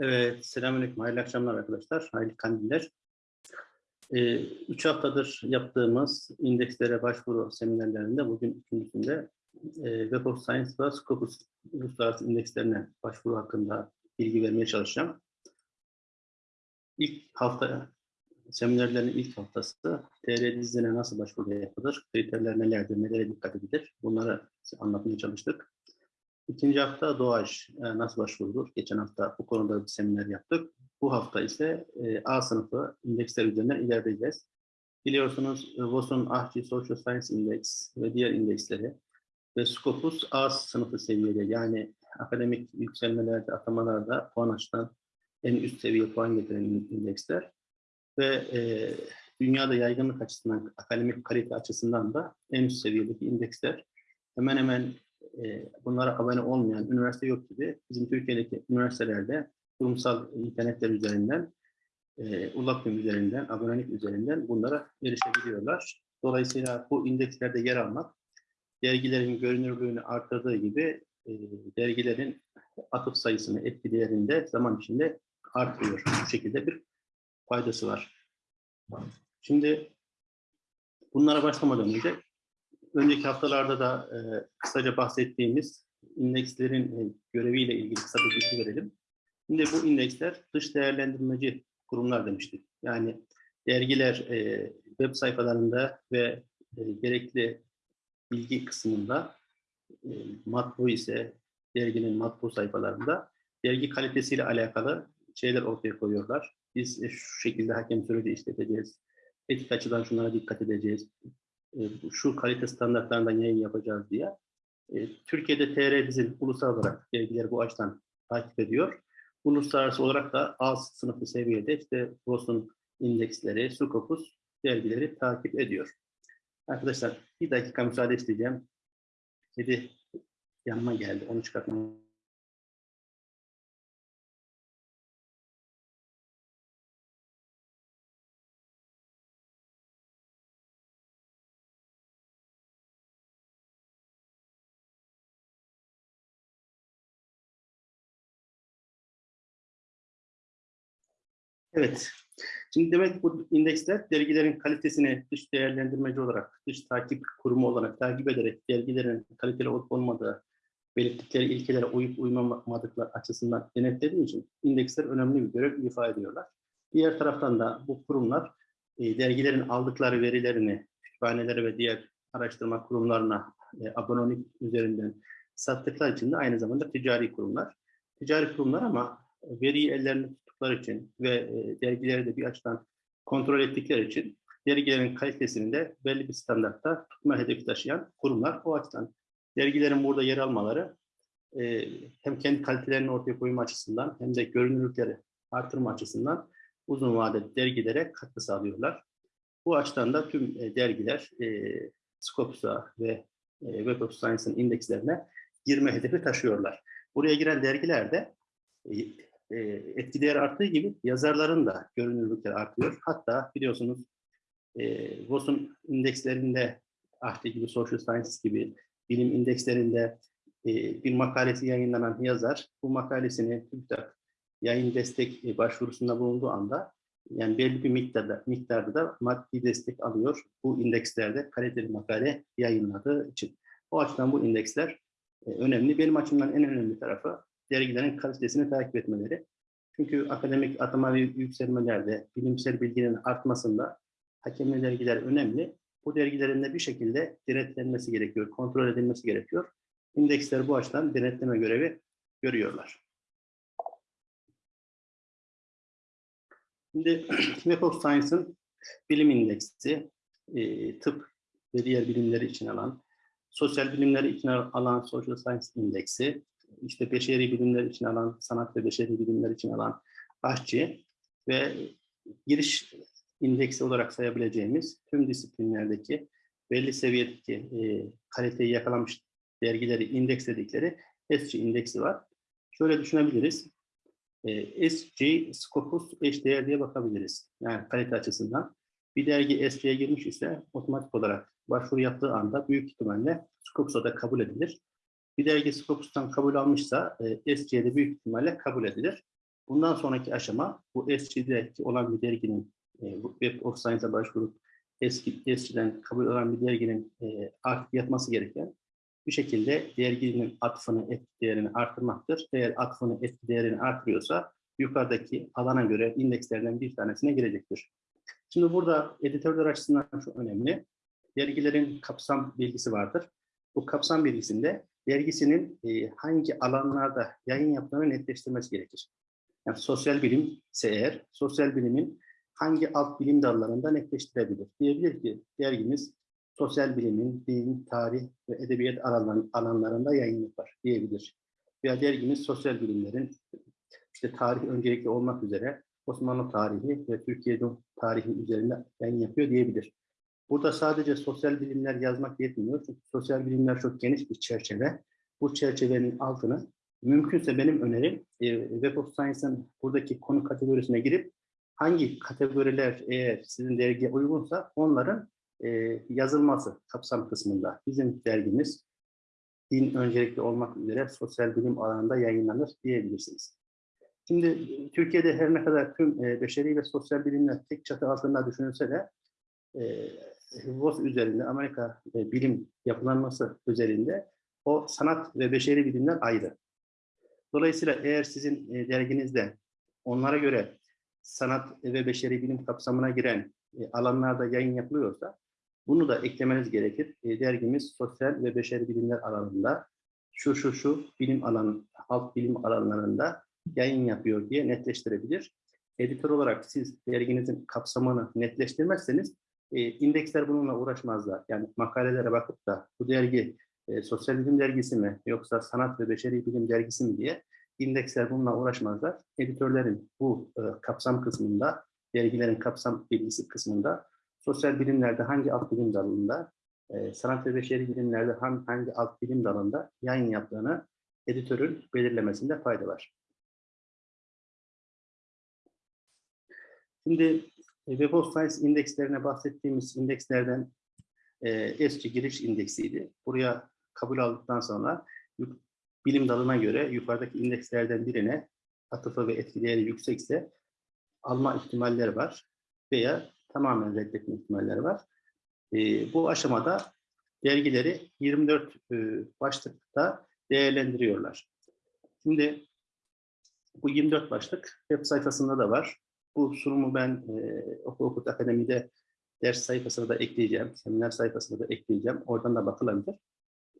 Evet, selamünaleyküm. Hayırlı akşamlar arkadaşlar. Hayırlı kandiller. Ee, üç haftadır yaptığımız indekslere başvuru seminerlerinde bugün üçüncüsünde e, Web of Science ve Scopus uluslararası indekslerine başvuru hakkında bilgi vermeye çalışacağım. İlk hafta, seminerlerin ilk haftası TR dizine nasıl başvuru yapılır, kriterler nelerdir, nelere dikkat edilir bunları anlatmaya çalıştık. İkinci hafta doğaç e, nasıl başvurulur? Geçen hafta bu konuda bir seminer yaptık. Bu hafta ise e, A sınıfı indeksler üzerinden ilerleyeceğiz. Biliyorsunuz e, WOS'un AHCI Social Science Index ve diğer indeksleri ve Scopus A sınıfı seviyede yani akademik yükselmelerde, atamalarda puan açıdan en üst seviye puan getiren indeksler ve e, dünyada yaygınlık açısından, akademik kalite açısından da en üst seviyedeki indeksler hemen hemen e, bunlara abone olmayan üniversite yok gibi bizim Türkiye'deki üniversitelerde kurumsal internetler üzerinden, e, Ulaküm üzerinden, abonelik üzerinden bunlara erişebiliyorlar. Dolayısıyla bu indekslerde yer almak dergilerin görünürlüğünü artırdığı gibi e, dergilerin atıf sayısını, etki değerinde zaman içinde artıyor. Bu şekilde bir faydası var. Şimdi bunlara başlamadan önce önceki haftalarda da e, kısaca bahsettiğimiz indekslerin e, göreviyle ilgili kısa bir bilgi verelim. Şimdi bu indeksler dış değerlendirmeci kurumlar demiştik. Yani dergiler e, web sayfalarında ve e, gerekli bilgi kısmında e, matbu ise derginin matbu sayfalarında dergi kalitesiyle alakalı şeyler ortaya koyuyorlar. Biz e, şu şekilde hakem süreci işleteceğiz. Etik açıdan şunlara dikkat edeceğiz şu kalite standartlarından yayın yapacağız diye. E, Türkiye'de TR bizim ulusal olarak dergileri bu açıdan takip ediyor. Uluslararası olarak da A sınıfı seviyede işte WOS'un indeksleri, Scopus dergileri takip ediyor. Arkadaşlar bir dakika müsaade isteyeceğim. Kedi yanıma geldi. Onu çıkartmam Evet. Şimdi demek bu indeksler dergilerin kalitesini dış değerlendirmeci olarak, dış takip kurumu olarak takip ederek dergilerin kaliteli olup olmadığı belirttikleri ilkelere uyup uymamadıkları açısından denetlediği için indeksler önemli bir görev ifa ediyorlar. Diğer taraftan da bu kurumlar e, dergilerin aldıkları verilerini kütüphanelere ve diğer araştırma kurumlarına e, abonelik üzerinden sattıkları için de aynı zamanda ticari kurumlar. Ticari kurumlar ama veriyi ellerinde tuttukları için ve e, dergileri de bir açıdan kontrol ettikleri için dergilerin kalitesini de belli bir standartta tutma hedefi taşıyan kurumlar. O açıdan dergilerin burada yer almaları e, hem kendi kalitelerini ortaya koyma açısından hem de görünürlükleri artırma açısından uzun vadeli dergilere katkı sağlıyorlar. Bu açıdan da tüm e, dergiler Scopus'a ve Web of Science'ın indekslerine girme hedefi taşıyorlar. Buraya giren dergiler de e, etki değeri arttığı gibi yazarların da görünürlükleri artıyor. Hatta biliyorsunuz e, WOS'un indekslerinde Ahti gibi, Social Science gibi bilim indekslerinde e, bir makalesi yayınlanan yazar bu makalesini TÜBİTAK yayın destek başvurusunda bulunduğu anda yani belli bir miktarda, miktarda da maddi destek alıyor bu indekslerde kaliteli makale yayınladığı için. O açıdan bu indeksler e, önemli. Benim açımdan en önemli tarafı dergilerin kalitesini takip etmeleri. Çünkü akademik atama ve yükselmelerde bilimsel bilginin artmasında hakemli dergiler önemli. Bu dergilerin de bir şekilde denetlenmesi gerekiyor, kontrol edilmesi gerekiyor. İndeksler bu açıdan denetleme görevi görüyorlar. Şimdi Web of Science'ın bilim indeksi, e, tıp ve diğer bilimleri için alan, sosyal bilimleri için alan Social Science indeksi, işte beşeri bilimler için alan, sanat ve beşeri bilimler için alan aşçı ve giriş indeksi olarak sayabileceğimiz tüm disiplinlerdeki belli seviyedeki e, kaliteyi yakalamış dergileri indeksledikleri SG indeksi var. Şöyle düşünebiliriz. E, SG, Scopus eşdeğer diye bakabiliriz. Yani kalite açısından. Bir dergi SG'ye girmiş ise otomatik olarak başvuru yaptığı anda büyük ihtimalle Scopus'a da kabul edilir bir dergi Scopus'tan kabul almışsa e, SC'de büyük ihtimalle kabul edilir. Bundan sonraki aşama bu ESC'deki olan bir derginin e, Web of Science'a başvurup eski ESC'den kabul olan bir derginin e, artık yapması gereken bir şekilde derginin atfını, etki değerini artırmaktır. Eğer atfını, etki değerini artırıyorsa yukarıdaki alana göre indekslerden bir tanesine girecektir. Şimdi burada editörler açısından şu önemli. Dergilerin kapsam bilgisi vardır. Bu kapsam bilgisinde dergisinin e, hangi alanlarda yayın yaptığını netleştirmesi gerekir. Yani sosyal bilim ise eğer, sosyal bilimin hangi alt bilim dallarında netleştirebilir? Diyebilir ki dergimiz sosyal bilimin, din, tarih ve edebiyat alanlar- alanlarında yayın yapar diyebilir. Veya dergimiz sosyal bilimlerin işte tarih öncelikli olmak üzere Osmanlı tarihi ve Türkiye tarihi üzerinde yayın yapıyor diyebilir. Burada sadece sosyal bilimler yazmak yetmiyor. Çünkü sosyal bilimler çok geniş bir çerçeve. Bu çerçevenin altını mümkünse benim önerim e, Web of Science'ın buradaki konu kategorisine girip hangi kategoriler eğer sizin dergiye uygunsa onların e, yazılması kapsam kısmında. Bizim dergimiz din öncelikli olmak üzere sosyal bilim alanında yayınlanır diyebilirsiniz. Şimdi Türkiye'de her ne kadar tüm e, beşeri ve sosyal bilimler tek çatı altında düşünülse de e, WOS üzerinde, Amerika e, bilim yapılanması üzerinde o sanat ve beşeri bilimler ayrı. Dolayısıyla eğer sizin e, derginizde onlara göre sanat ve beşeri bilim kapsamına giren e, alanlarda yayın yapılıyorsa bunu da eklemeniz gerekir. E, dergimiz sosyal ve beşeri bilimler alanında şu şu şu bilim alan, alt bilim alanlarında yayın yapıyor diye netleştirebilir. Editör olarak siz derginizin kapsamını netleştirmezseniz e, indeksler bununla uğraşmazlar. Yani makalelere bakıp da bu dergi e, sosyal bilim dergisi mi yoksa sanat ve beşeri bilim dergisi mi diye indeksler bununla uğraşmazlar. Editörlerin bu e, kapsam kısmında, dergilerin kapsam bilgisi kısmında sosyal bilimlerde hangi alt bilim dalında, e, sanat ve beşeri bilimlerde hangi, hangi alt bilim dalında yayın yaptığını editörün belirlemesinde fayda var. Şimdi Web of Science indekslerine bahsettiğimiz indekslerden e, eski giriş indeksiydi. Buraya kabul aldıktan sonra bilim dalına göre yukarıdaki indekslerden birine atıfı ve etki değeri yüksekse alma ihtimalleri var veya tamamen reddetme ihtimalleri var. E, bu aşamada dergileri 24 e, başlıkta değerlendiriyorlar. Şimdi bu 24 başlık web sayfasında da var. Bu sunumu ben e, Oku Okut Akademi'de ders sayfasına da ekleyeceğim, seminer sayfasına da ekleyeceğim. Oradan da bakılabilir.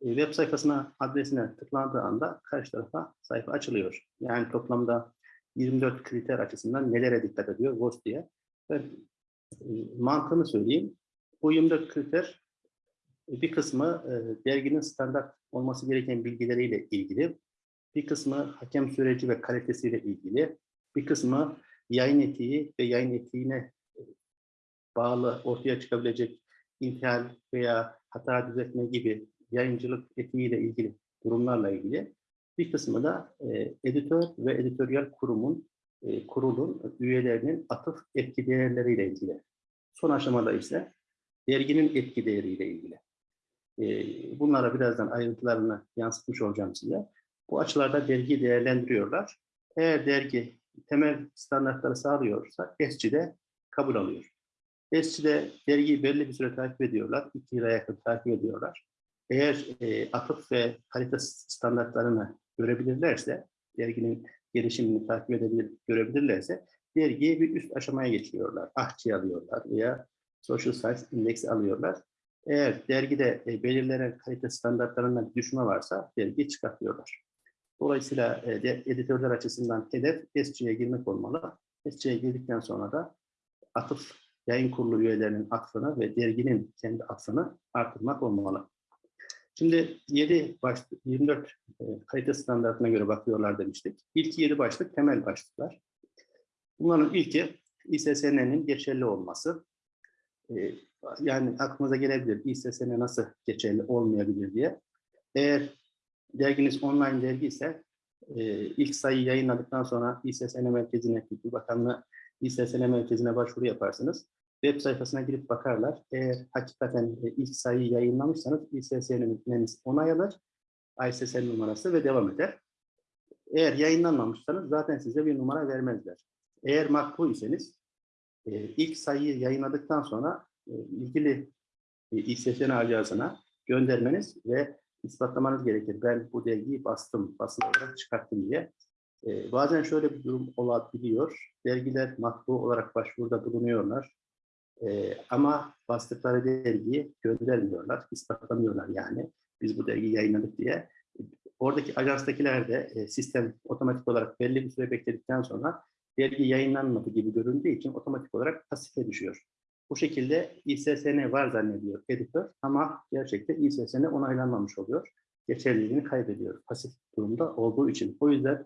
E, web sayfasına, adresine tıklandığı anda karşı tarafa sayfa açılıyor. Yani toplamda 24 kriter açısından nelere dikkat ediyor WOS diye. Ben e, mantığını söyleyeyim. Bu 24 kriter e, bir kısmı e, derginin standart olması gereken bilgileriyle ilgili, bir kısmı hakem süreci ve kalitesiyle ilgili, bir kısmı yayın etiği ve yayın etiğine e, bağlı ortaya çıkabilecek intihal veya hata düzeltme gibi yayıncılık etiğiyle ilgili durumlarla ilgili. Bir kısmı da e, editör ve editoryal kurumun, e, kurulun üyelerinin atıf etki değerleriyle ilgili. Son aşamada ise derginin etki değeriyle ilgili. E, bunlara birazdan ayrıntılarını yansıtmış olacağım size. Bu açılarda dergi değerlendiriyorlar. Eğer dergi temel standartları sağlıyorsa ESCİ'de kabul alıyor. ESCİ'de dergiyi belli bir süre takip ediyorlar. iki yıla yakın takip ediyorlar. Eğer e, atıf ve kalite standartlarını görebilirlerse, derginin gelişimini takip edebilir, görebilirlerse dergiyi bir üst aşamaya geçiyorlar. Ahçı alıyorlar veya Social Science Index alıyorlar. Eğer dergide e, belirlenen kalite standartlarından düşme varsa dergiyi çıkartıyorlar. Dolayısıyla e, editörler açısından hedef SC'ye girmek olmalı. SC'ye girdikten sonra da atıf yayın kurulu üyelerinin atfını ve derginin kendi atfını artırmak olmalı. Şimdi 7 başlık, 24 e, kalite standartına göre bakıyorlar demiştik. İlk 7 başlık temel başlıklar. Bunların ilki İSSN'nin geçerli olması. E, yani aklınıza gelebilir İSSN nasıl geçerli olmayabilir diye. Eğer derginiz online dergi ise e, ilk sayı yayınladıktan sonra İSSN merkezine, Kültür Bakanlığı İSSN merkezine başvuru yaparsınız. Web sayfasına girip bakarlar. Eğer hakikaten e, ilk sayıyı yayınlamışsanız İSSN'iniz onay alır. ISSN numarası ve devam eder. Eğer yayınlanmamışsanız zaten size bir numara vermezler. Eğer matbu iseniz e, ilk sayıyı yayınladıktan sonra e, ilgili e, İSSN ajansına göndermeniz ve ispatlamanız gerekir. Ben bu dergiyi bastım, basın olarak çıkarttım diye. E, bazen şöyle bir durum olabiliyor. Dergiler matbu olarak başvuruda bulunuyorlar. E, ama bastıkları dergiyi göndermiyorlar, ispatlamıyorlar yani. Biz bu dergiyi yayınladık diye. Oradaki ajanstakiler de e, sistem otomatik olarak belli bir süre bekledikten sonra dergi yayınlanmadı gibi göründüğü için otomatik olarak pasife düşüyor. Bu şekilde İSSN var zannediyor editör ama gerçekten İSSN onaylanmamış oluyor. Geçerliliğini kaybediyor pasif durumda olduğu için. O yüzden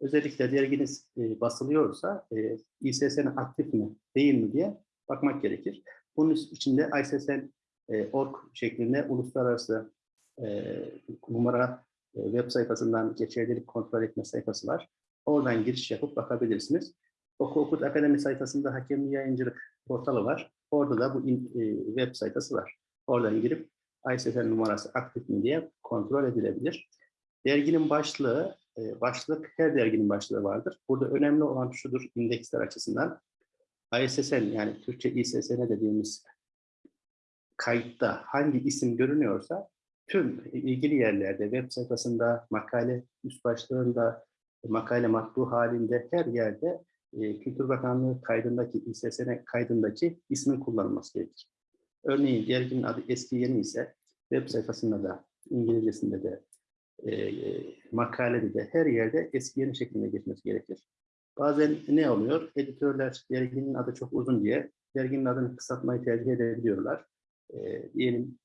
özellikle derginiz e, basılıyorsa e, İSSN aktif mi değil mi diye bakmak gerekir. Bunun için de ISSN e, org şeklinde uluslararası e, numara e, web sayfasından geçerlilik kontrol etme sayfası var. Oradan giriş yapıp bakabilirsiniz. Oku Okut Akademi sayfasında hakemli yayıncılık portalı var. Orada da bu in, e, web sayfası var. Oradan girip ISSN numarası aktif mi diye kontrol edilebilir. Derginin başlığı, e, başlık her derginin başlığı vardır. Burada önemli olan şudur indeksler açısından. ISSN yani Türkçe İSSN dediğimiz kayıtta hangi isim görünüyorsa tüm ilgili yerlerde, web sayfasında, makale üst başlığında, makale matbu halinde her yerde e, Kültür Bakanlığı kaydındaki, İSSN kaydındaki ismin kullanılması gerekir. Örneğin derginin adı eski yeni ise web sayfasında da, İngilizcesinde de, e, makalede de her yerde eski yeni şeklinde geçmesi gerekir. Bazen ne oluyor? Editörler derginin adı çok uzun diye derginin adını kısaltmayı tercih edebiliyorlar. E, diyelim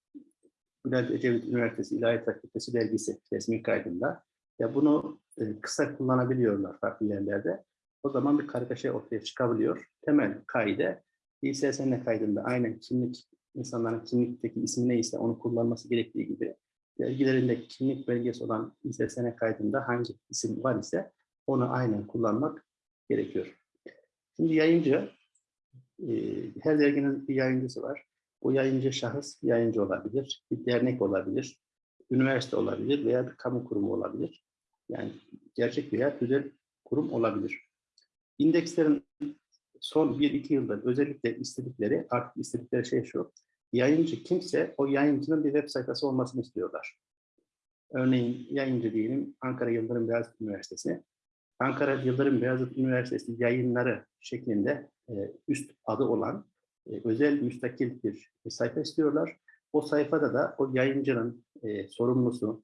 Bülent Ecevit Üniversitesi İlahiyat Fakültesi dergisi resmi kaydında. Ya bunu e, kısa kullanabiliyorlar farklı yerlerde. O zaman bir kargaşa ortaya çıkabiliyor. Temel kaide İSSN kaydında aynen kimlik insanların kimlikteki ismi neyse onu kullanması gerektiği gibi dergilerinde kimlik belgesi olan İSSN kaydında hangi isim var ise onu aynen kullanmak gerekiyor. Şimdi yayıncı, e, her derginin bir yayıncısı var. Bu yayıncı şahıs yayıncı olabilir, bir dernek olabilir, üniversite olabilir veya bir kamu kurumu olabilir. Yani gerçek veya tüzel kurum olabilir. İndekslerin son 1-2 yılda özellikle istedikleri, artık istedikleri şey şu, yayıncı kimse o yayıncının bir web sayfası olmasını istiyorlar. Örneğin yayıncı diyelim Ankara Yıldırım Beyazıt Üniversitesi. Ankara Yıldırım Beyazıt Üniversitesi yayınları şeklinde e, üst adı olan e, özel müstakil bir sayfa istiyorlar. O sayfada da o yayıncının e, sorumlusu,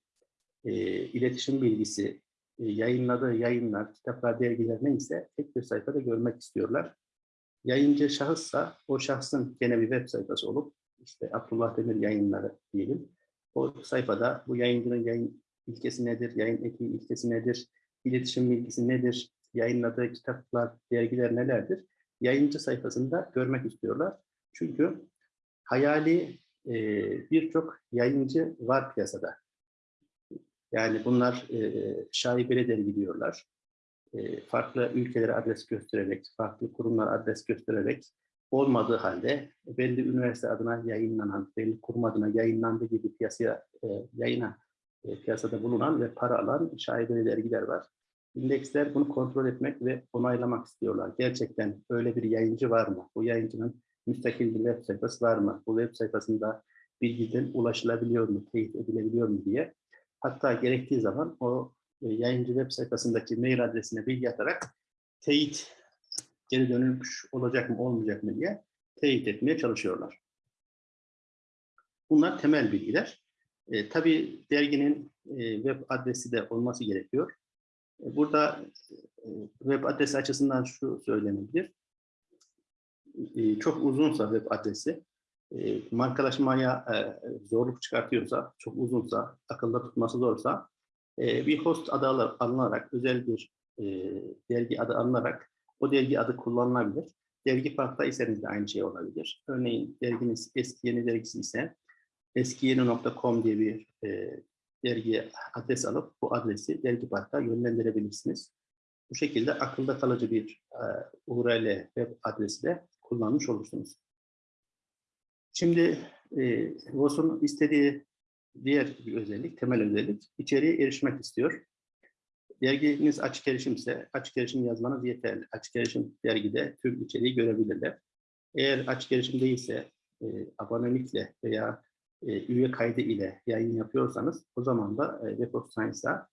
e, iletişim bilgisi, yayınladığı yayınlar, kitaplar, dergiler neyse tek bir sayfada görmek istiyorlar. Yayıncı şahıssa o şahsın gene bir web sayfası olup işte Abdullah Demir yayınları diyelim. O sayfada bu yayıncının yayın ilkesi nedir, yayın etiği ilkesi nedir, iletişim bilgisi nedir, yayınladığı kitaplar, dergiler nelerdir? Yayıncı sayfasında görmek istiyorlar. Çünkü hayali e, birçok yayıncı var piyasada. Yani bunlar e, şaibeli dergi diyorlar. E, farklı ülkelere adres göstererek, farklı kurumlar adres göstererek olmadığı halde belli üniversite adına yayınlanan, belli kurum adına yayınlandığı gibi piyasaya e, yayına e, piyasada bulunan ve para alan şaibeli dergiler var. İndeksler bunu kontrol etmek ve onaylamak istiyorlar. Gerçekten öyle bir yayıncı var mı? Bu yayıncının müstakil bir web sayfası var mı? Bu web sayfasında bilgiden ulaşılabiliyor mu, teyit edilebiliyor mu diye. Hatta gerektiği zaman o e, yayıncı web sayfasındaki mail adresine bilgi atarak teyit geri dönülmüş olacak mı olmayacak mı diye teyit etmeye çalışıyorlar. Bunlar temel bilgiler. E, tabii derginin e, web adresi de olması gerekiyor. E, burada e, web adresi açısından şu söylenebilir. E, çok uzunsa web adresi, e, markalaşmaya e, zorluk çıkartıyorsa, çok uzunsa, akılda tutması zorsa, e, bir host adı alınarak, özel bir e, dergi adı alınarak o dergi adı kullanılabilir. Dergi farklı iseniz de aynı şey olabilir. Örneğin derginiz eski yeni dergisi ise eskiyeni.com diye bir e, dergiye adres alıp bu adresi dergi parka yönlendirebilirsiniz. Bu şekilde akılda kalıcı bir e, URL web adresi de kullanmış olursunuz. Şimdi e, VOS'un istediği diğer bir özellik, temel özellik içeriye erişmek istiyor. derginiz açık erişimse açık erişim yazmanız yeterli. Açık erişim dergide tüm içeriği görebilirler. Eğer açık erişim değilse e, abonelikle veya e, üye kaydı ile yayın yapıyorsanız o zaman da e, Web of Science'a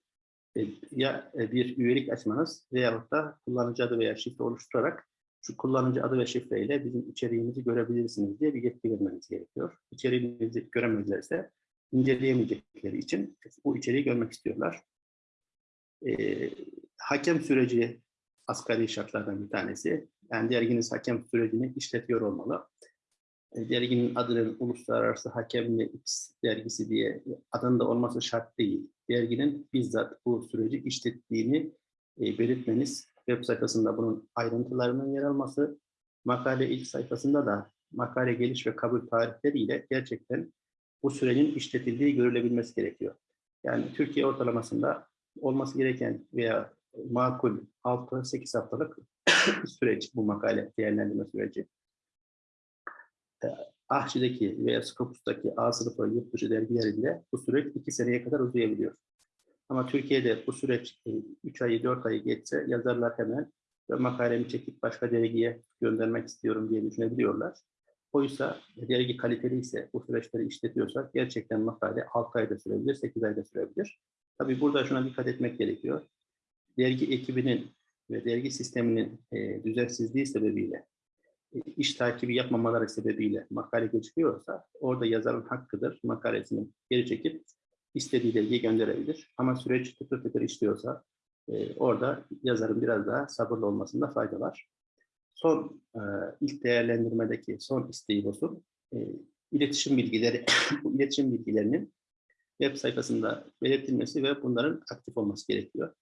e, ya e, bir üyelik açmanız veyahut da kullanıcı adı veya şifre oluşturarak şu kullanıcı adı ve şifreyle bizim içeriğimizi görebilirsiniz diye bir yetki vermeniz gerekiyor. İçeriğimizi göremezlerse inceleyemeyecekleri için bu içeriği görmek istiyorlar. Ee, hakem süreci asgari şartlardan bir tanesi. Yani derginiz hakem sürecini işletiyor olmalı. E, derginin adının uluslararası hakemli X dergisi diye adında olması şart değil. Derginin bizzat bu süreci işlettiğini e, belirtmeniz, web sayfasında bunun ayrıntılarının yer alması, makale ilk sayfasında da makale geliş ve kabul tarihleriyle gerçekten bu sürecin işletildiği görülebilmesi gerekiyor. Yani Türkiye ortalamasında olması gereken veya makul 6-8 haftalık süreç bu makale değerlendirme süreci. Ahçı'daki veya Scopus'taki A sınıfı yurt dışı dergilerinde bu süreç 2 seneye kadar uzayabiliyor. Ama Türkiye'de bu süreç 3 ayı 4 ayı geçse yazarlar hemen makalemi çekip başka dergiye göndermek istiyorum diye düşünebiliyorlar. Oysa dergi kaliteli ise bu süreçleri işletiyorsak gerçekten makale 6 ayda sürebilir, 8 ayda sürebilir. Tabii burada şuna dikkat etmek gerekiyor. Dergi ekibinin ve dergi sisteminin e, düzensizliği sebebiyle, e, iş takibi yapmamaları sebebiyle makale geçiyorsa orada yazarın hakkıdır makalesini geri çekip istediği dergiye gönderebilir. Ama süreç tıkır tıkır işliyorsa e, orada yazarın biraz daha sabırlı olmasında fayda var. Son e, ilk değerlendirmedeki son isteği olsun. E, iletişim bilgileri, iletişim bilgilerinin web sayfasında belirtilmesi ve bunların aktif olması gerekiyor.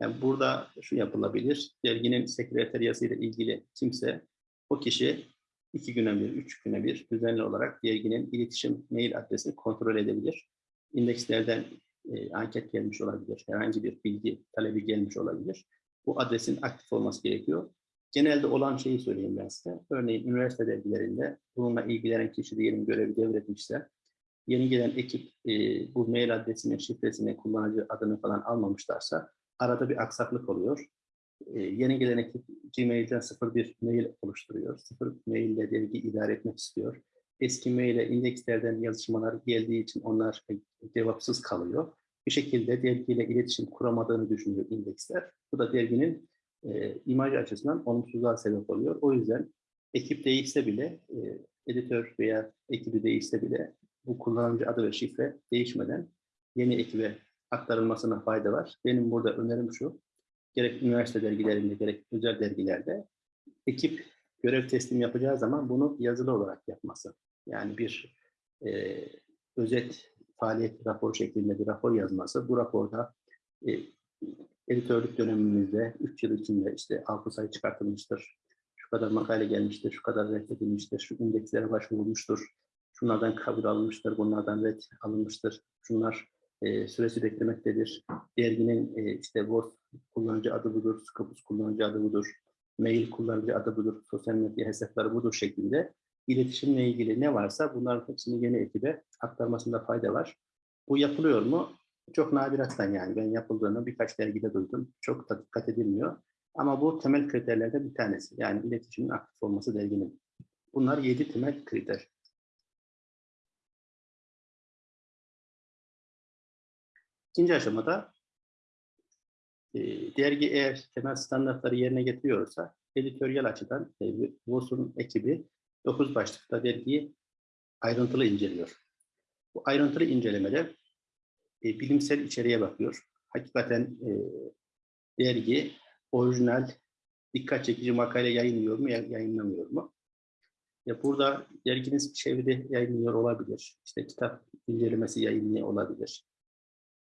Yani burada şu yapılabilir, derginin sekreteriyası ile ilgili kimse, o kişi iki güne bir, üç güne bir düzenli olarak derginin iletişim mail adresini kontrol edebilir. İndekslerden e, anket gelmiş olabilir, herhangi bir bilgi talebi gelmiş olabilir. Bu adresin aktif olması gerekiyor. Genelde olan şeyi söyleyeyim ben size. Örneğin üniversite dergilerinde bununla ilgilenen kişi diyelim görevi devretmişse, yeni gelen ekip e, bu mail adresini, şifresini, kullanıcı adını falan almamışlarsa arada bir aksaklık oluyor. E, yeni gelen ekip Gmail'den sıfır bir mail oluşturuyor. Sıfır mail ile dergi idare etmek istiyor. Eski maile indekslerden yazışmalar geldiği için onlar cevapsız kalıyor. Bir şekilde dergiyle iletişim kuramadığını düşünüyor indeksler. Bu da derginin e, imaj açısından olumsuzluğa sebep oluyor. O yüzden ekip değişse bile, e, editör veya ekibi değişse bile bu kullanıcı adı ve şifre değişmeden yeni ekibe aktarılmasına fayda var. Benim burada önerim şu, gerek üniversite dergilerinde gerek özel dergilerde ekip görev teslim yapacağı zaman bunu yazılı olarak yapması. Yani bir e, özet faaliyet raporu şeklinde bir rapor yazması. Bu raporda e, editörlük dönemimizde 3 yıl içinde işte 6 sayı çıkartılmıştır, şu kadar makale gelmiştir, şu kadar reddedilmiştir, şu indekslere başvurulmuştur, şunlardan kabul alınmıştır, bunlardan red alınmıştır, şunlar e, süresi beklemektedir. Derginin e, işte Word kullanıcı adı budur, Scopus kullanıcı adı budur, mail kullanıcı adı budur, sosyal medya hesapları budur şeklinde iletişimle ilgili ne varsa bunların hepsini yeni ekibe aktarmasında fayda var. Bu yapılıyor mu? Çok nadirattan yani ben yapıldığını birkaç dergide duydum. Çok da dikkat edilmiyor. Ama bu temel kriterlerden bir tanesi. Yani iletişimin aktif olması derginin. Bunlar yedi temel kriter. İkinci aşamada e, dergi eğer temel standartları yerine getiriyorsa editoryal açıdan e, VOS'un ekibi 9 başlıkta dergiyi ayrıntılı inceliyor. Bu ayrıntılı incelemede e, bilimsel içeriğe bakıyor. Hakikaten e, dergi orijinal, dikkat çekici makale yayınlıyor mu, yayınlamıyor mu? Ya burada derginiz çevrede yayınlıyor olabilir. İşte kitap incelemesi yayınlıyor olabilir.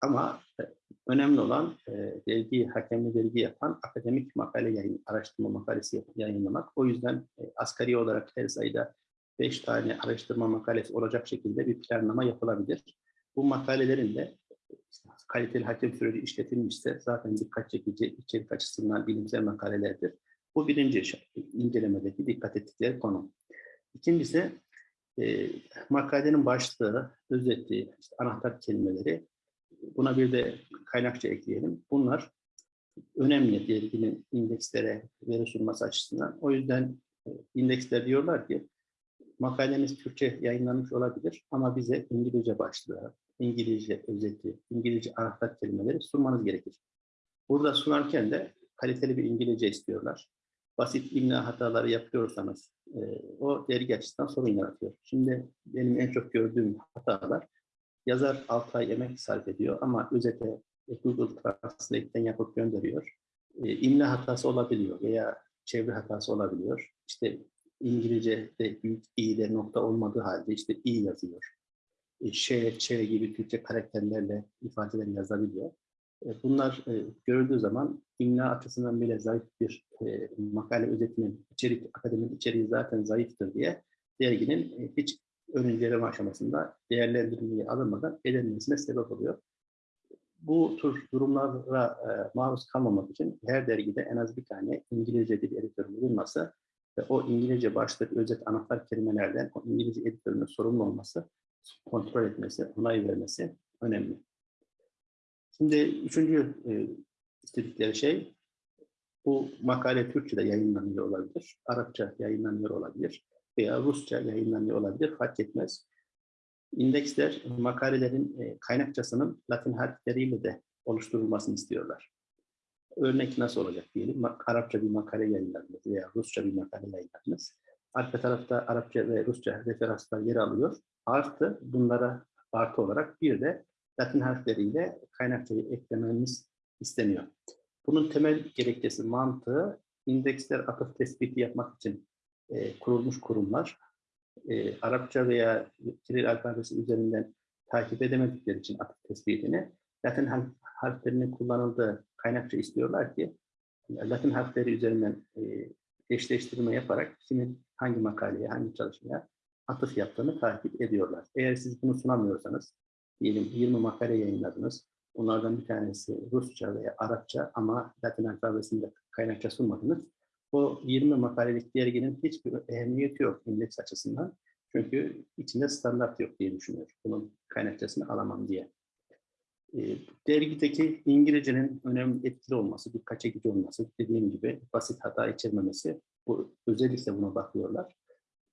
Ama e, önemli olan e, dergi, hakemli dergi yapan akademik makale yayın, araştırma makalesi yayınlamak. O yüzden e, asgari olarak her sayıda 5 tane araştırma makalesi olacak şekilde bir planlama yapılabilir. Bu makalelerin de işte, kaliteli hakem süreci işletilmişse zaten dikkat çekici içerik açısından bilimsel makalelerdir. Bu birinci incelemedeki dikkat ettikleri konu. İkincisi e, makalenin başlığı, özeti, işte anahtar kelimeleri Buna bir de kaynakça ekleyelim. Bunlar önemli derginin indekslere veri sunması açısından. O yüzden e, indeksler diyorlar ki makalemiz Türkçe yayınlanmış olabilir ama bize İngilizce başlığı, İngilizce özeti, İngilizce anahtar kelimeleri sunmanız gerekir. Burada sunarken de kaliteli bir İngilizce istiyorlar. Basit imla hataları yapıyorsanız e, o dergi açısından sorun yaratıyor. Şimdi benim en çok gördüğüm hatalar yazar 6 ay emek sarf ediyor ama özete Google Translate'den yapıp gönderiyor. E, imla hatası olabiliyor veya çevre hatası olabiliyor. İşte İngilizce'de büyük i'de nokta olmadığı halde işte i yazıyor. E, ş, ç gibi Türkçe karakterlerle ifadeler yazabiliyor. E, bunlar e, görüldüğü zaman imla açısından bile zayıf bir e, makale özetinin içerik, akademik içeriği zaten zayıftır diye derginin e, hiç inceleme aşamasında değerlendirilmeye alınmadan elenmesine sebep oluyor. Bu tür durumlara e, maruz kalmamak için her dergide en az bir tane İngilizce dil editörü bulunması ve o İngilizce başlık, özet, anahtar kelimelerden o İngilizce editörünün sorumlu olması, kontrol etmesi, onay vermesi önemli. Şimdi üçüncü e, istedikleri şey, bu makale Türkçe'de yayınlanıyor olabilir, Arapça yayınlanıyor olabilir veya Rusça yayınlanıyor olabilir, fark etmez. İndeksler makalelerin e, kaynakçasının Latin harfleriyle de oluşturulmasını istiyorlar. Örnek nasıl olacak diyelim, Arapça bir makale yayınladınız veya Rusça bir makale yayınladınız. Arka tarafta Arapça ve Rusça referanslar yer alıyor. Artı bunlara artı olarak bir de Latin harfleriyle kaynakçayı eklememiz isteniyor. Bunun temel gerekçesi mantığı indeksler atıf tespiti yapmak için e, kurulmuş kurumlar. E, Arapça veya Kiril alfabesi üzerinden takip edemedikleri için atıf tespitini Latin harflerinin kullanıldığı kaynakça istiyorlar ki Latin harfleri üzerinden e, eşleştirme yaparak kimin hangi makaleye, hangi çalışmaya atıf yaptığını takip ediyorlar. Eğer siz bunu sunamıyorsanız, diyelim 20 makale yayınladınız, bunlardan bir tanesi Rusça veya Arapça ama Latin alfabesinde kaynakça sunmadınız, o 20 makalelik derginin hiçbir ehemmiyeti yok indeks açısından. Çünkü içinde standart yok diye düşünüyor. Bunun kaynakçasını alamam diye. E, dergideki İngilizcenin önemli etkili olması, dikkat çekici olması, dediğim gibi basit hata içermemesi, bu özellikle buna bakıyorlar.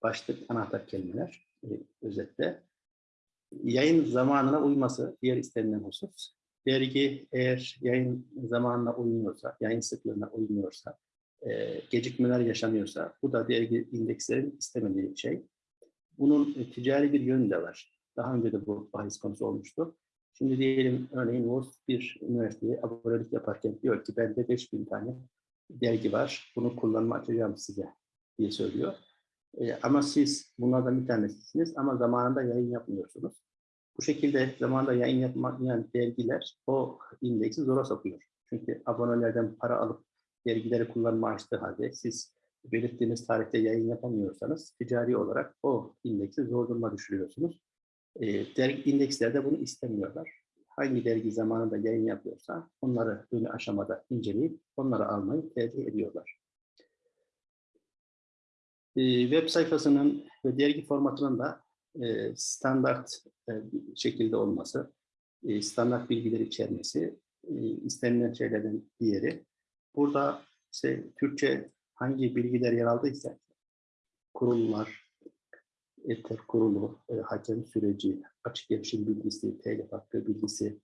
Başlık, anahtar kelimeler e, özetle. Yayın zamanına uyması diğer istenilen husus. Dergi eğer yayın zamanına uymuyorsa, yayın sıklığına uymuyorsa, e, gecikmeler yaşanıyorsa, bu da dergi indekslerin istemediği şey. Bunun e, ticari bir yönü de var. Daha önce de bu bahis konusu olmuştu. Şimdi diyelim örneğin Wolf bir üniversiteye abonelik yaparken diyor ki bende 5000 tane dergi var. Bunu kullanma açacağım size diye söylüyor. E, ama siz bunlardan bir tanesisiniz ama zamanında yayın yapmıyorsunuz. Bu şekilde zamanında yayın yapmayan dergiler o indeksi zora sokuyor. Çünkü abonelerden para alıp dergileri kullanma açtığı halde siz belirttiğiniz tarihte yayın yapamıyorsanız ticari olarak o indeksi zor duruma düşürüyorsunuz. E, dergi indekslerde bunu istemiyorlar. Hangi dergi zamanında yayın yapıyorsa onları ön aşamada inceleyip onları almayı tercih ediyorlar. E, web sayfasının ve dergi formatının da e, standart e, şekilde olması, e, standart bilgileri içermesi e, istenilen şeylerden diğeri. Burada işte Türkçe hangi bilgiler yer aldıysa kurullar, ETER kurulu, e, hakem süreci, açık erişim bilgisi, telif hakkı bilgisi,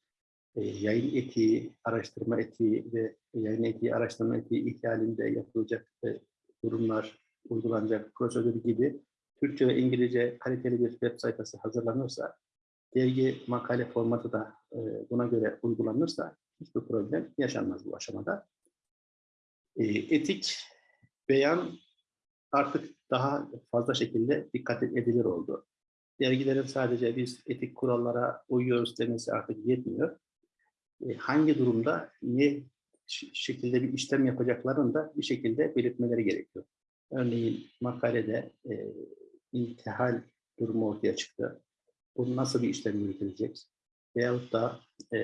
e, yayın etiği, araştırma etiği ve yayın etiği, araştırma etiği ihlalinde yapılacak e, durumlar, uygulanacak prosedür gibi Türkçe ve İngilizce kaliteli bir web sayfası hazırlanırsa, dergi makale formatı da e, buna göre uygulanırsa hiçbir problem yaşanmaz bu aşamada. E, etik beyan artık daha fazla şekilde dikkat edilir oldu. Dergilerin sadece biz etik kurallara uyuyoruz demesi artık yetmiyor. E, hangi durumda ne şekilde bir işlem yapacaklarını da bir şekilde belirtmeleri gerekiyor. Örneğin makalede e, intihal durumu ortaya çıktı. Bu nasıl bir işlem yürütülecek? Veyahut da e,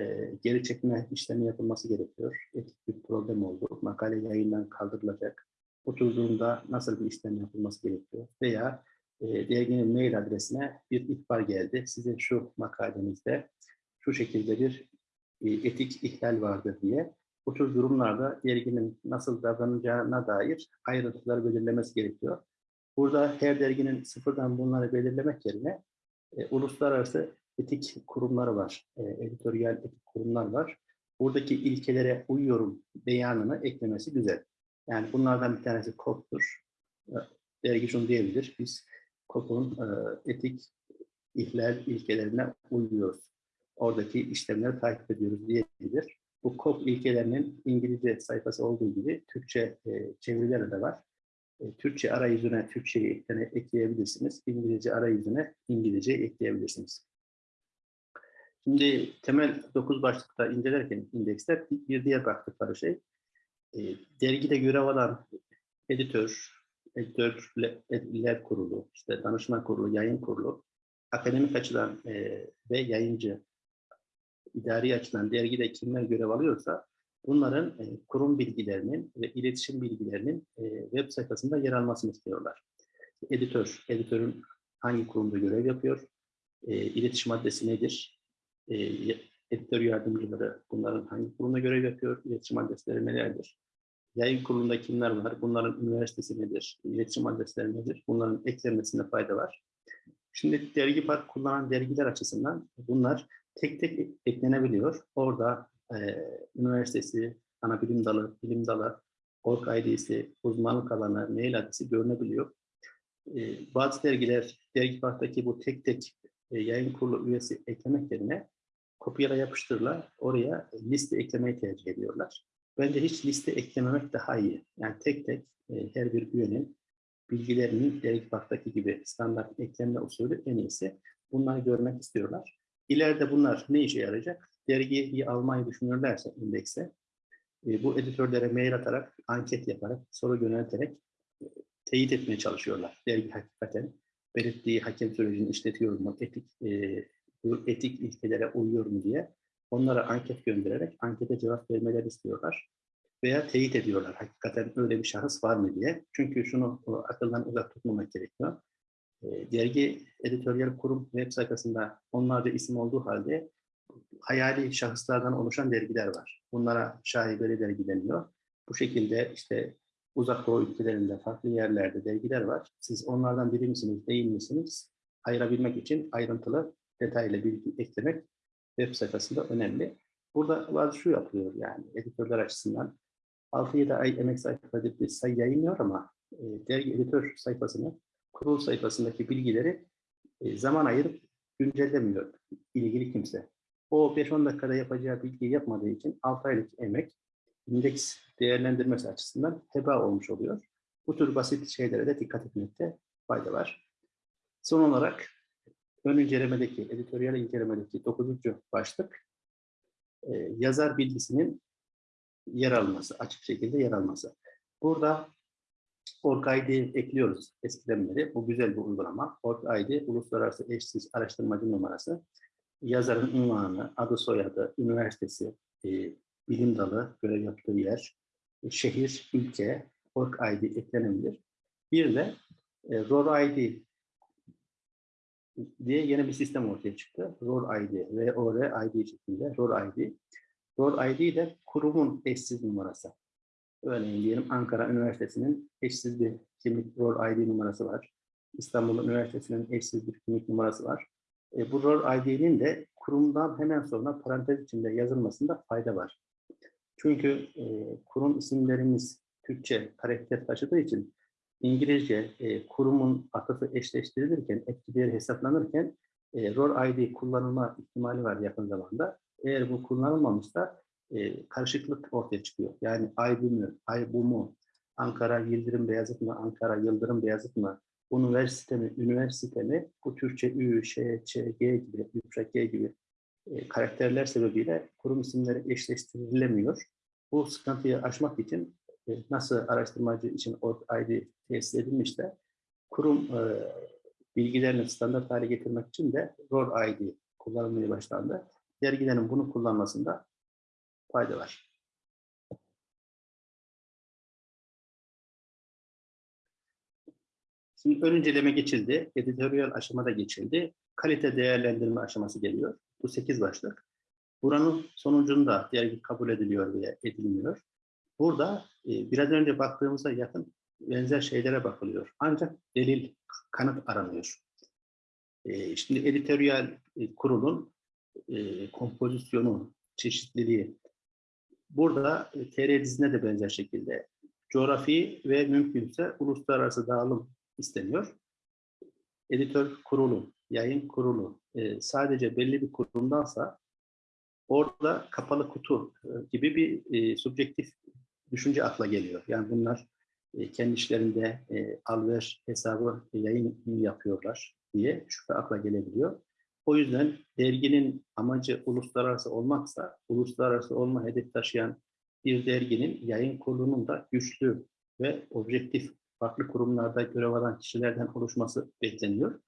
geri çekme işlemi yapılması gerekiyor. Etik bir problem oldu. Makale yayından kaldırılacak durumda nasıl bir işlem yapılması gerekiyor? Veya e, derginin mail adresine bir ihbar geldi. Sizin şu makalenizde şu şekilde bir e, etik ihlal vardır diye bu tür durumlarda derginin nasıl davranacağına dair ayrıntıları belirlemesi gerekiyor. Burada her derginin sıfırdan bunları belirlemek yerine e, uluslararası etik kurumları var, e, editoryal etik kurumlar var. Buradaki ilkelere uyuyorum beyanını eklemesi güzel. Yani bunlardan bir tanesi KOP'tur. E, Dergi şunu diyebilir, biz KOP'un e, etik ihlal ilkelerine uyuyoruz. Oradaki işlemleri takip ediyoruz diyebilir. Bu KOP ilkelerinin İngilizce sayfası olduğu gibi Türkçe e, çevirileri de var. E, Türkçe arayüzüne Türkçeyi ekleyebilirsiniz. İngilizce arayüzüne İngilizce ekleyebilirsiniz. Şimdi temel 9 başlıkta incelerken indeksler bir diğer baktıkları şey e, dergide görev alan editör, editörler kurulu, işte danışman kurulu, yayın kurulu, akademik açıdan e, ve yayıncı, idari açıdan dergide kimler görev alıyorsa bunların e, kurum bilgilerinin ve iletişim bilgilerinin e, web sayfasında yer almasını istiyorlar. Editör, editörün hangi kurumda görev yapıyor, e, iletişim adresi nedir, e, editör yardımcıları bunların hangi kurumda görev yapıyor, iletişim adresleri nelerdir, yayın kurulunda kimler var, bunların üniversitesi nedir, iletişim adresleri nedir, bunların eklenmesinde fayda var. Şimdi dergi park kullanan dergiler açısından bunlar tek tek eklenebiliyor. Orada e, üniversitesi, ana bilim dalı, bilim dalı, org ID'si, uzmanlık alanı, mail adresi görünebiliyor. E, bazı dergiler, dergi parktaki bu tek tek e, yayın kurulu üyesi eklemek yerine kopyala yapıştırla oraya liste eklemeyi tercih ediyorlar. Bence hiç liste eklememek daha iyi. Yani tek tek e, her bir üyenin bilgilerinin dergi parktaki gibi standart ekleme usulü en iyisi. Bunları görmek istiyorlar. İleride bunlar ne işe yarayacak? Dergiyi almayı düşünürlerse indekse, e, bu editörlere mail atarak, anket yaparak, soru yönelterek e, teyit etmeye çalışıyorlar. Dergi hakikaten belirttiği hakem sürecini işletiyor mu, etik, e, bu etik ilkelere uyuyor mu diye onlara anket göndererek ankete cevap vermeleri istiyorlar. Veya teyit ediyorlar hakikaten öyle bir şahıs var mı diye. Çünkü şunu o, akıldan uzak tutmamak gerekiyor. E, dergi editoryal kurum web sayfasında onlarca isim olduğu halde hayali şahıslardan oluşan dergiler var. Bunlara şaibeli dergi deniyor. Bu şekilde işte uzak doğu ülkelerinde, farklı yerlerde dergiler var. Siz onlardan biri misiniz, değil misiniz? Ayırabilmek için ayrıntılı, detaylı bilgi eklemek web sayfasında önemli. Burada bazı şu yapılıyor yani editörler açısından. 6-7 ay emek sarf edip bir sayı yayınlıyor ama e, dergi editör sayfasını, kurul sayfasındaki bilgileri e, zaman ayırıp güncellemiyor ilgili kimse. O 5-10 dakikada yapacağı bilgiyi yapmadığı için 6 aylık emek indeks değerlendirmesi açısından heba olmuş oluyor. Bu tür basit şeylere de dikkat etmekte fayda var. Son olarak ön incelemedeki, editoryal incelemedeki 9. başlık e, yazar bilgisinin yer alması, açık şekilde yer alması. Burada OrgID ekliyoruz eskiden beri. Bu güzel bir uygulama. OrgID, Uluslararası Eşsiz Araştırmacı Numarası. Yazarın unvanı, adı soyadı, üniversitesi, e, bilim dalı, görev yaptığı yer, şehir, ülke, OrgID eklenebilir. Bir de e, ROR-ID diye yeni bir sistem ortaya çıktı. ROR-ID, R-O-R-ID şeklinde ROR-ID. ROR-ID de kurumun eşsiz numarası. Örneğin diyelim Ankara Üniversitesi'nin eşsiz bir kimlik ROR-ID numarası var. İstanbul Üniversitesi'nin eşsiz bir kimlik numarası var. E, bu ROR-ID'nin de kurumdan hemen sonra parantez içinde yazılmasında fayda var. Çünkü e, kurum isimlerimiz Türkçe karakter taşıdığı için İngilizce e, kurumun atıfı eşleştirilirken, etkileri hesaplanırken e, ROR-ID kullanılma ihtimali var yakın zamanda. Eğer bu kullanılmamışsa e, karışıklık ortaya çıkıyor. Yani ay bu mu, ay bu mu, Ankara Yıldırım Beyazıt mı, Ankara Yıldırım Beyazıt mı, üniversite mi, üniversite mi, bu Türkçe Ü, Ş, Ç, G gibi, yumuşak G gibi e, karakterler sebebiyle kurum isimleri eşleştirilemiyor. Bu sıkıntıyı aşmak için nasıl araştırmacı için ID tesis edilmişse kurum e, bilgilerini standart hale getirmek için de ROR ID kullanılmaya başlandı. Dergilerin bunu kullanmasında fayda var. Şimdi ön inceleme geçildi, editoryal aşamada geçildi. Kalite değerlendirme aşaması geliyor. Bu 8 başlık. Buranın sonucunda dergi kabul ediliyor veya edilmiyor. Burada e, biraz önce baktığımızda yakın benzer şeylere bakılıyor. Ancak delil, kanıt aranıyor. E, şimdi editoryal e, kurulun e, kompozisyonu, çeşitliliği. Burada e, TR dizine de benzer şekilde coğrafi ve mümkünse uluslararası dağılım isteniyor. Editör kurulu, yayın kurulu e, sadece belli bir kurumdansa orada kapalı kutu e, gibi bir e, subjektif düşünce akla geliyor. Yani bunlar e, kendi işlerinde e, alver hesabı yayın yapıyorlar diye şüphe akla gelebiliyor. O yüzden derginin amacı uluslararası olmaksa, uluslararası olma hedef taşıyan bir derginin yayın kurulunun da güçlü ve objektif farklı kurumlarda görev alan kişilerden oluşması bekleniyor.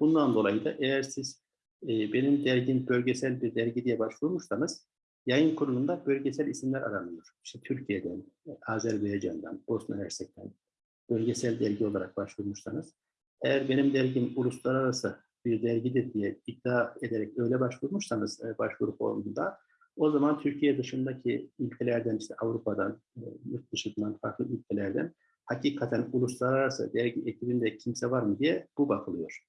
Bundan dolayı da eğer siz e, benim dergim bölgesel bir dergi diye başvurmuşsanız yayın kurulunda bölgesel isimler aranıyor. İşte Türkiye'den, Azerbaycan'dan, Bosna Hersek'ten bölgesel dergi olarak başvurmuşsanız eğer benim dergim uluslararası bir dergidir diye iddia ederek öyle başvurmuşsanız e, başvuru formunda o zaman Türkiye dışındaki ülkelerden işte Avrupa'dan, e, yurt dışından farklı ülkelerden hakikaten uluslararası dergi ekibinde kimse var mı diye bu bakılıyor.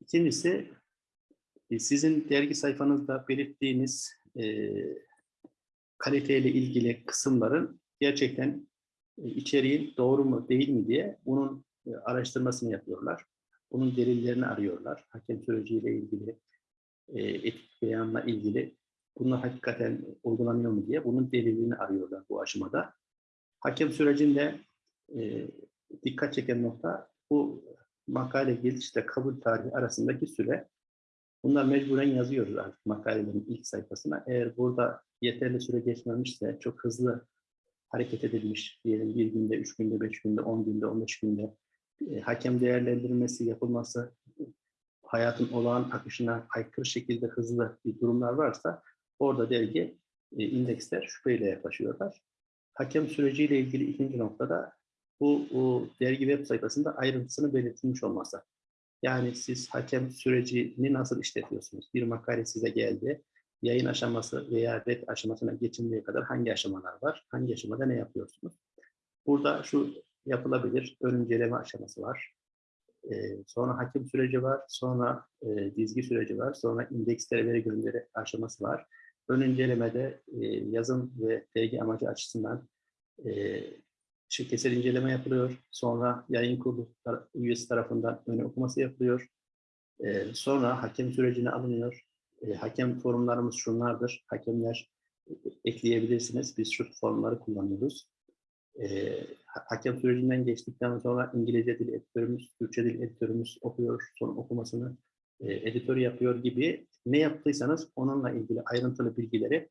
İkincisi e, sizin dergi sayfanızda belirttiğiniz e, kaliteyle ilgili kısımların gerçekten e, içeriğin doğru mu değil mi diye bunun e, araştırmasını yapıyorlar. Bunun delillerini arıyorlar. Hakem süreciyle ilgili, e, etik beyanla ilgili bunlar hakikaten uygulanıyor mu diye bunun delilini arıyorlar bu aşamada. Hakem sürecinde e, dikkat çeken nokta bu makale gelişte kabul tarihi arasındaki süre. Bunlar mecburen yazıyoruz artık makalelerin ilk sayfasına. Eğer burada yeterli süre geçmemişse, çok hızlı hareket edilmiş, diyelim bir günde, üç günde, beş günde, on günde, on beş günde e, hakem değerlendirmesi yapılması, hayatın olağan akışına aykırı şekilde hızlı bir durumlar varsa orada dergi e, indeksler şüpheyle yaklaşıyorlar. Hakem süreciyle ilgili ikinci noktada bu, bu dergi web sayfasında ayrıntısını belirtilmiş olması. Yani siz hakem sürecini nasıl işletiyorsunuz? Bir makale size geldi. Yayın aşaması veya red aşamasına geçinceye kadar hangi aşamalar var? Hangi aşamada ne yapıyorsunuz? Burada şu yapılabilir. Ön aşaması var. Ee, sonra hakim süreci var. Sonra e, dizgi süreci var. Sonra indekslere veri gönderi aşaması var. Ön incelemede e, yazım ve dergi amacı açısından e, şirketsel inceleme yapılıyor. Sonra yayın kurulu üyesi tarafından ön okuması yapılıyor. E, sonra hakem sürecine alınıyor. E, hakem forumlarımız şunlardır. Hakemler ekleyebilirsiniz. Biz şu formları kullanıyoruz. E, hakem sürecinden geçtikten sonra İngilizce dil editörümüz, Türkçe dil editörümüz okuyor, son okumasını e, editör yapıyor gibi ne yaptıysanız onunla ilgili ayrıntılı bilgileri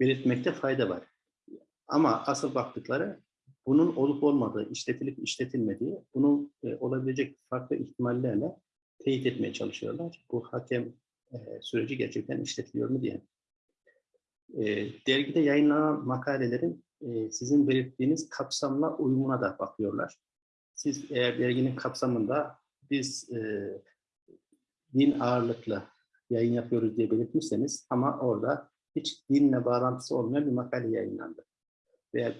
belirtmekte fayda var. Ama asıl baktıkları bunun olup olmadığı, işletilip işletilmediği, bunun e, olabilecek farklı ihtimallerle teyit etmeye çalışıyorlar. Bu hakem e, süreci gerçekten işletiliyor mu diye. E, dergide yayınlanan makalelerin e, sizin belirttiğiniz kapsamla uyumuna da bakıyorlar. Siz eğer derginin kapsamında biz e, din ağırlıklı yayın yapıyoruz diye belirtmişseniz ama orada hiç dinle bağlantısı olmayan bir makale yayınlandı. Veya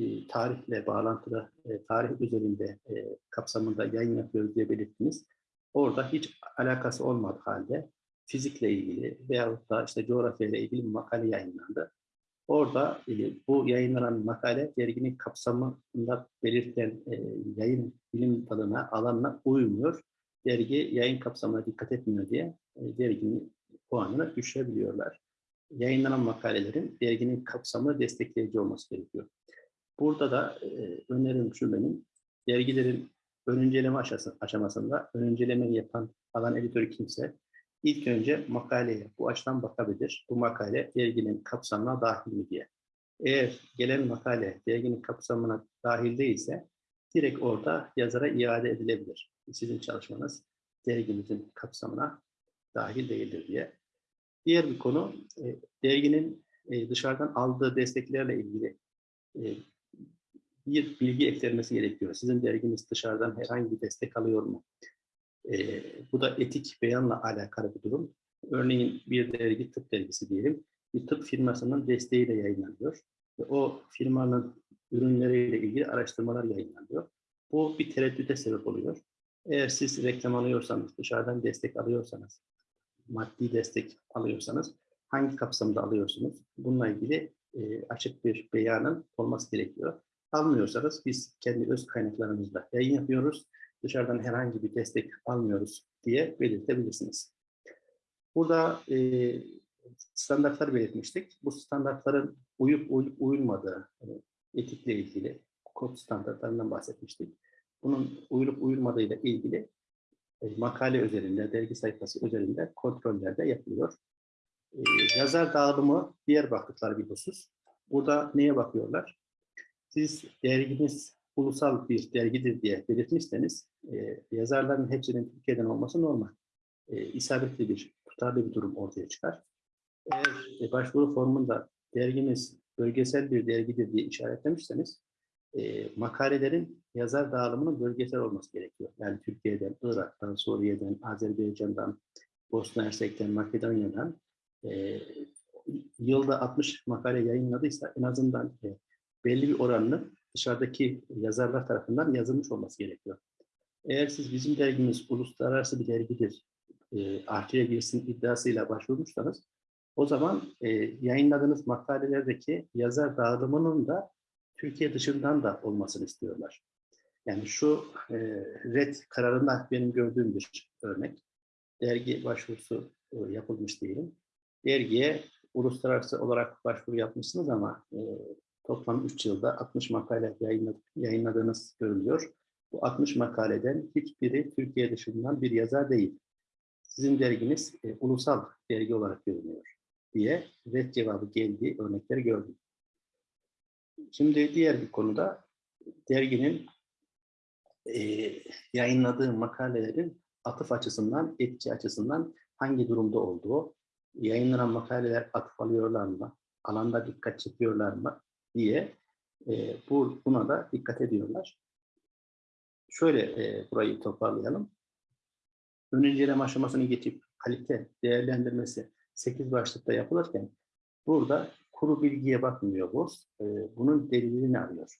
e, tarihle bağlantılı, e, tarih üzerinde e, kapsamında yayın yapıyoruz diye belirttiniz. Orada hiç alakası olmadığı halde fizikle ilgili veyahut da işte coğrafyayla ilgili bir makale yayınlandı. Orada bu yayınlanan makale derginin kapsamında belirtilen yayın bilim dalına, alanına uymuyor. Dergi yayın kapsamına dikkat etmiyor diye derginin puanını düşürebiliyorlar. Yayınlanan makalelerin derginin kapsamını destekleyici olması gerekiyor. Burada da e, önerim şu benim, dergilerin ön inceleme aşamasında ön yapan alan editörü kimse ilk önce makaleye bu açıdan bakabilir. Bu makale derginin kapsamına dahil mi diye. Eğer gelen makale derginin kapsamına dahil değilse direkt orada yazara iade edilebilir. Sizin çalışmanız dergimizin kapsamına dahil değildir diye. Diğer bir konu e, derginin e, dışarıdan aldığı desteklerle ilgili e, bir bilgi eklenmesi gerekiyor. Sizin derginiz dışarıdan herhangi bir destek alıyor mu? E, bu da etik beyanla alakalı bir durum. Örneğin bir dergi tıp dergisi diyelim. Bir tıp firmasının desteğiyle yayınlanıyor. Ve o firmanın ürünleriyle ilgili araştırmalar yayınlanıyor. Bu bir tereddüte sebep oluyor. Eğer siz reklam alıyorsanız, dışarıdan destek alıyorsanız, maddi destek alıyorsanız hangi kapsamda alıyorsunuz? Bununla ilgili e, açık bir beyanın olması gerekiyor. Almıyorsanız biz kendi öz kaynaklarımızla yayın yapıyoruz. Dışarıdan herhangi bir destek almıyoruz diye belirtebilirsiniz. Burada e, standartlar belirtmiştik. Bu standartların uyup uyup uyulmadığı yani etikle ilgili kod standartlarından bahsetmiştik. Bunun uyulup uyulmadığıyla ilgili makale üzerinde, dergi sayfası üzerinde kontroller de yapılıyor. E, yazar dağılımı diğer baktıkları bir husus. Burada neye bakıyorlar? Siz derginiz ulusal bir dergidir diye belirtmişseniz e, yazarların hepsinin Türkiye'den olması normal. E, isabetli bir, tutarlı bir durum ortaya çıkar. Eğer e, başvuru formunda dergimiz bölgesel bir dergidir diye işaretlemişseniz e, makalelerin yazar dağılımının bölgesel olması gerekiyor. Yani Türkiye'den, Irak'tan, Suriye'den, Azerbaycan'dan, Bosna Hersek'ten, Makedonya'dan e, yılda 60 makale yayınladıysa en azından e, belli bir oranını dışarıdaki yazarlar tarafından yazılmış olması gerekiyor. Eğer siz bizim dergimiz uluslararası bir dergidir, e, artıya girsin iddiasıyla başvurmuşsanız o zaman e, yayınladığınız makalelerdeki yazar dağılımının da Türkiye dışından da olmasını istiyorlar. Yani şu e, red kararında benim gördüğüm bir örnek. Dergi başvurusu e, yapılmış diyelim. Dergiye uluslararası olarak başvuru yapmışsınız ama e, toplam 3 yılda 60 makale yayınladı, yayınladığınız görülüyor. Bu 60 makaleden hiçbiri Türkiye dışından bir yazar değil. Sizin derginiz e, ulusal dergi olarak görünüyor diye red cevabı geldiği örnekleri gördüm. Şimdi diğer bir konuda derginin e, yayınladığı makalelerin atıf açısından, etki açısından hangi durumda olduğu, yayınlanan makaleler atıf alıyorlar mı, alanda dikkat çekiyorlar mı diye e, bu, buna da dikkat ediyorlar. Şöyle e, burayı toparlayalım. Ön inceleme aşamasını geçip kalite değerlendirmesi 8 başlıkta yapılırken burada kuru bilgiye bakmıyor BOS. E, bunun delilini arıyor.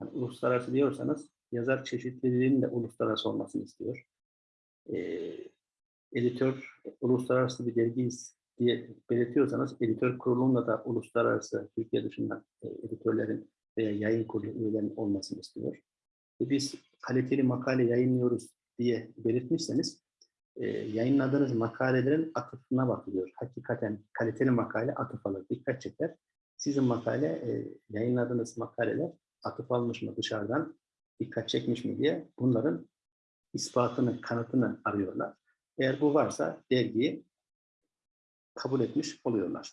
Yani uluslararası diyorsanız yazar çeşitliliğinin de uluslararası olmasını istiyor. E, editör uluslararası bir dergiyiz diye belirtiyorsanız editör kurulunda da uluslararası Türkiye dışında e, editörlerin veya yayın kurulu üyelerinin olmasını istiyor. Ve biz kaliteli makale yayınlıyoruz diye belirtmişseniz e, yayınladığınız makalelerin atıfına bakılıyor. Hakikaten kaliteli makale atıf alır, dikkat çeker. Sizin makale, e, yayınladığınız makaleler atıf almış mı dışarıdan, dikkat çekmiş mi diye bunların ispatını, kanıtını arıyorlar. Eğer bu varsa dergiyi kabul etmiş oluyorlar.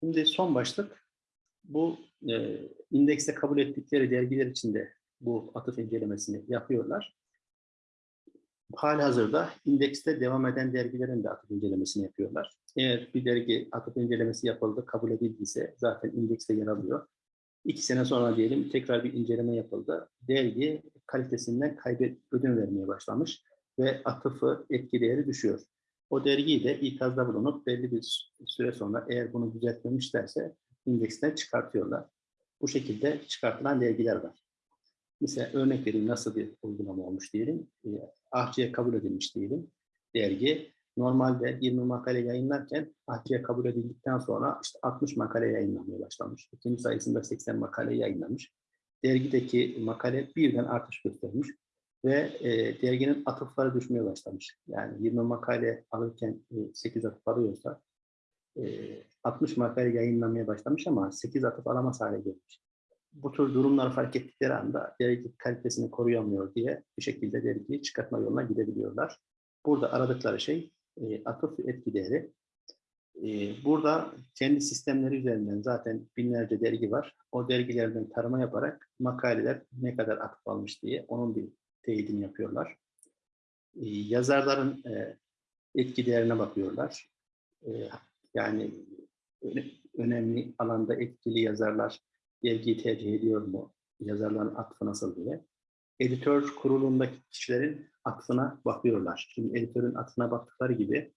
Şimdi son başlık, bu e, indekse kabul ettikleri dergiler içinde bu atıf incelemesini yapıyorlar. Hali hazırda indekste devam eden dergilerin de atıf incelemesini yapıyorlar. Eğer bir dergi atıf incelemesi yapıldı, kabul edildiyse zaten indekste yer alıyor. İki sene sonra diyelim tekrar bir inceleme yapıldı. Dergi kalitesinden kaybet ödün vermeye başlamış ve atıfı etki değeri düşüyor. O dergiyi de ikazda bulunup belli bir süre sonra eğer bunu düzeltmemişlerse indeksten çıkartıyorlar. Bu şekilde çıkartılan dergiler var. Mesela örnek vereyim nasıl bir uygulama olmuş diyelim. E, ahçıya kabul edilmiş diyelim. Dergi normalde 20 makale yayınlarken ahçıya kabul edildikten sonra işte 60 makale yayınlanmaya başlamış. İkinci sayısında 80 makale yayınlamış. Dergideki makale birden artış göstermiş ve e, derginin atıfları düşmeye başlamış. Yani 20 makale alırken e, 8 atıf alıyorsa e, 60 makale yayınlamaya başlamış ama 8 atıf alamaz hale gelmiş bu tür durumları fark ettikleri anda dergi kalitesini koruyamıyor diye bir şekilde dergiyi çıkartma yoluna gidebiliyorlar. Burada aradıkları şey e, atıf etki değeri. E, burada kendi sistemleri üzerinden zaten binlerce dergi var. O dergilerden tarama yaparak makaleler ne kadar atıf almış diye onun bir teyidini yapıyorlar. E, yazarların e, etki değerine bakıyorlar. E, yani önemli alanda etkili yazarlar dergiyi tercih ediyor mu? Yazarların atfı nasıl diye. editör kurulundaki kişilerin atfına bakıyorlar. Şimdi editörün atfına baktıkları gibi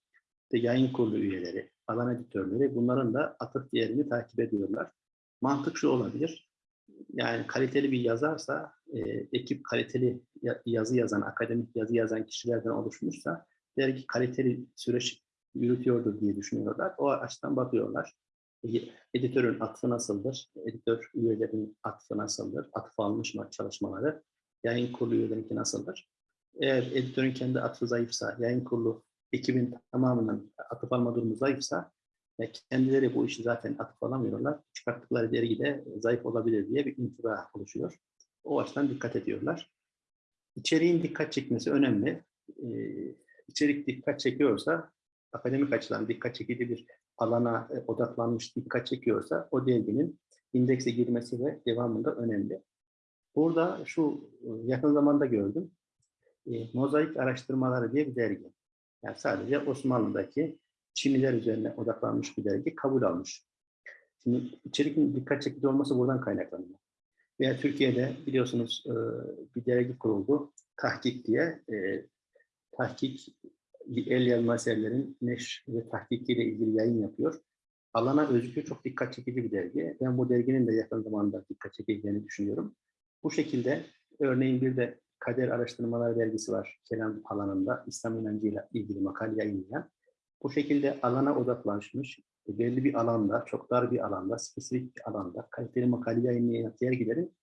de yayın kurulu üyeleri, alan editörleri bunların da atıf değerini takip ediyorlar. Mantık şu olabilir. Yani kaliteli bir yazarsa, e, ekip kaliteli ya- yazı yazan, akademik yazı yazan kişilerden oluşmuşsa dergi kaliteli süreç yürütüyordur diye düşünüyorlar. O açıdan bakıyorlar. E, Editörün atfı nasıldır? Editör üyelerinin atfı nasıldır? Atıf almış mı çalışmaları? Yayın kurulu üyelerinki nasıldır? Eğer editörün kendi atfı zayıfsa, yayın kurulu ekibin tamamının atıf alma durumu zayıfsa e, kendileri bu işi zaten atıf alamıyorlar. Çıkarttıkları dergi de zayıf olabilir diye bir intiba oluşuyor. O açıdan dikkat ediyorlar. İçeriğin dikkat çekmesi önemli. Ee, içerik dikkat çekiyorsa, akademik açıdan dikkat çekici bir alana e, odaklanmış dikkat çekiyorsa o derginin indekse girmesi ve devamında önemli. Burada şu e, yakın zamanda gördüm. E, Mozaik Araştırmaları diye bir dergi. Yani sadece Osmanlı'daki Çinliler üzerine odaklanmış bir dergi kabul almış. Şimdi içeriğin dikkat çekici olması buradan kaynaklanıyor. Veya Türkiye'de biliyorsunuz bir dergi kuruldu. Tahkik diye. Tahkik el yazma eserlerin neşr ve tahkikiyle ilgili yayın yapıyor. Alana özgü çok dikkat çekici bir dergi. Ben bu derginin de yakın zamanda dikkat çekeceğini düşünüyorum. Bu şekilde örneğin bir de Kader Araştırmaları dergisi var. Kelam alanında İslam inancıyla ilgili makale yayınlayan. Bu şekilde alana odaklanmış, belli bir alanda, çok dar bir alanda, spesifik bir alanda kaliteli makale yayınlayan dergilerin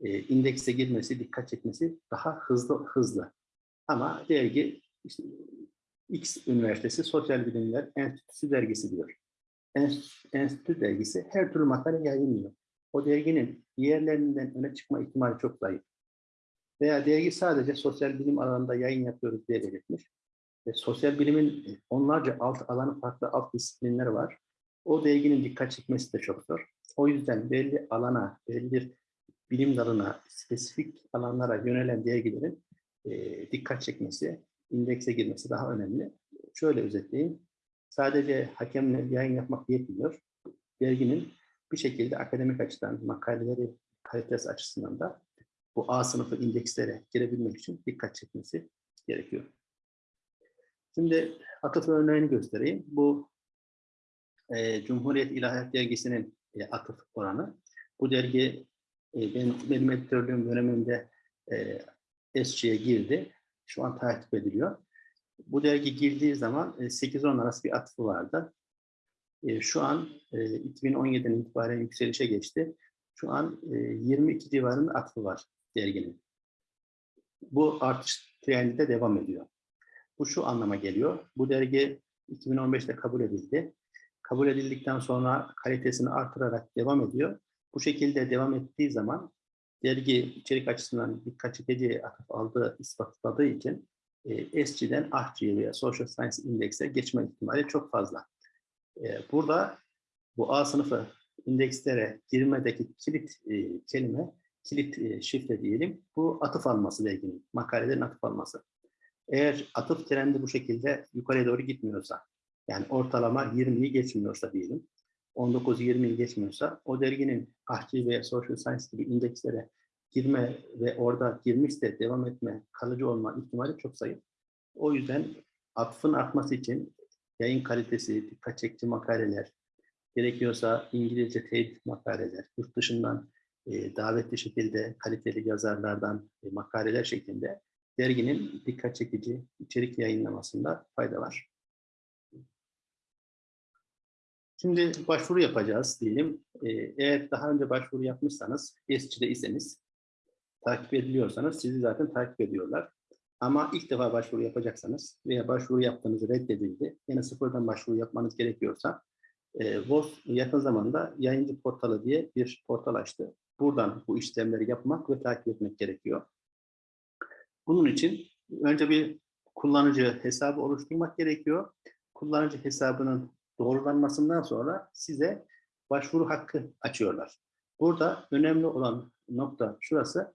e, indekse girmesi, dikkat çekmesi daha hızlı hızlı. Ama dergi işte, X Üniversitesi Sosyal Bilimler Enstitüsü dergisi diyor. Enstitü, dergisi her türlü makale yayınlıyor. O derginin diğerlerinden öne çıkma ihtimali çok zayıf. Veya dergi sadece sosyal bilim alanında yayın yapıyoruz diye belirtmiş. Ve sosyal bilimin onlarca alt alanı farklı alt disiplinler var. O derginin dikkat çekmesi de çok zor. O yüzden belli alana, belli bilim dalına, spesifik alanlara yönelen dergilerin e, dikkat çekmesi, indekse girmesi daha önemli. Şöyle özetleyeyim. Sadece hakemle yayın yapmak yetmiyor. Derginin bir şekilde akademik açıdan makaleleri kalitesi açısından da bu A sınıfı indekslere girebilmek için dikkat çekmesi gerekiyor. Şimdi atıf örneğini göstereyim. Bu e, Cumhuriyet İlahiyat Dergisi'nin e, atıf oranı. Bu dergi e, benim, benim editörlüğüm döneminde e, SC'ye girdi. Şu an takip ediliyor. Bu dergi girdiği zaman e, 8-10 arası bir atıfı vardı. E, şu an e, 2017'den itibaren yükselişe geçti. Şu an e, 22 civarında atıfı var derginin. Bu artış trendi de devam ediyor. Bu şu anlama geliyor. Bu dergi 2015'te kabul edildi. Kabul edildikten sonra kalitesini artırarak devam ediyor. Bu şekilde devam ettiği zaman dergi içerik açısından dikkat çekici atıf aldığı ispatladığı için e, SC'den AHC'ye veya Social Science Index'e geçme ihtimali çok fazla. E, burada bu A sınıfı indekslere girmedeki kilit e, kelime, kilit e, şifre diyelim, bu atıf alması derginin, makalelerin atıf alması. Eğer atıf trendi bu şekilde yukarıya doğru gitmiyorsa, yani ortalama 20'yi geçmiyorsa diyelim, 19-20'yi geçmiyorsa o derginin ahçı ve social science gibi indekslere girme ve orada girmiş de devam etme, kalıcı olma ihtimali çok zayıf. O yüzden atfın artması için yayın kalitesi, dikkat çekici makaleler, gerekiyorsa İngilizce teyit makaleler, yurt dışından e, davetli şekilde kaliteli yazarlardan e, makaleler şeklinde derginin dikkat çekici içerik yayınlamasında fayda var. Şimdi başvuru yapacağız diyelim. Ee, eğer daha önce başvuru yapmışsanız, ESCİ'de iseniz, takip ediliyorsanız sizi zaten takip ediyorlar. Ama ilk defa başvuru yapacaksanız veya başvuru yaptığınız reddedildi, yine sıfırdan başvuru yapmanız gerekiyorsa, e, VOS yakın zamanda yayıncı portalı diye bir portal açtı. Buradan bu işlemleri yapmak ve takip etmek gerekiyor. Bunun için önce bir kullanıcı hesabı oluşturmak gerekiyor. Kullanıcı hesabının doğrulanmasından sonra size başvuru hakkı açıyorlar. Burada önemli olan nokta şurası,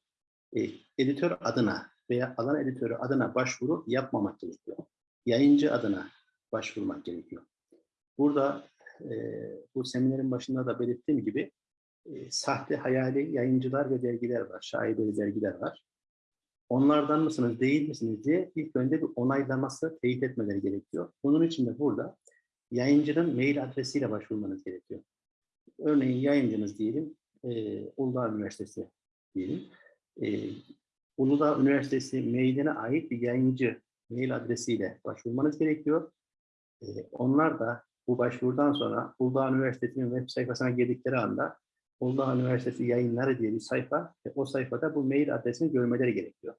e, editör adına veya alan editörü adına başvuru yapmamak gerekiyor. Yayıncı adına başvurmak gerekiyor. Burada e, bu seminerin başında da belirttiğim gibi e, sahte hayali yayıncılar ve dergiler var, şaibeli dergiler var. onlardan mısınız, değil misiniz diye ilk önce bir onaylaması, teyit etmeleri gerekiyor. Bunun için de burada yayıncının mail adresiyle başvurmanız gerekiyor. Örneğin yayıncınız diyelim, e, Uludağ Üniversitesi diyelim. E, Uludağ Üniversitesi mailine ait bir yayıncı mail adresiyle başvurmanız gerekiyor. E, onlar da bu başvurudan sonra Uludağ Üniversitesi'nin web sayfasına girdikleri anda Uludağ Üniversitesi yayınları diye bir sayfa ve o sayfada bu mail adresini görmeleri gerekiyor.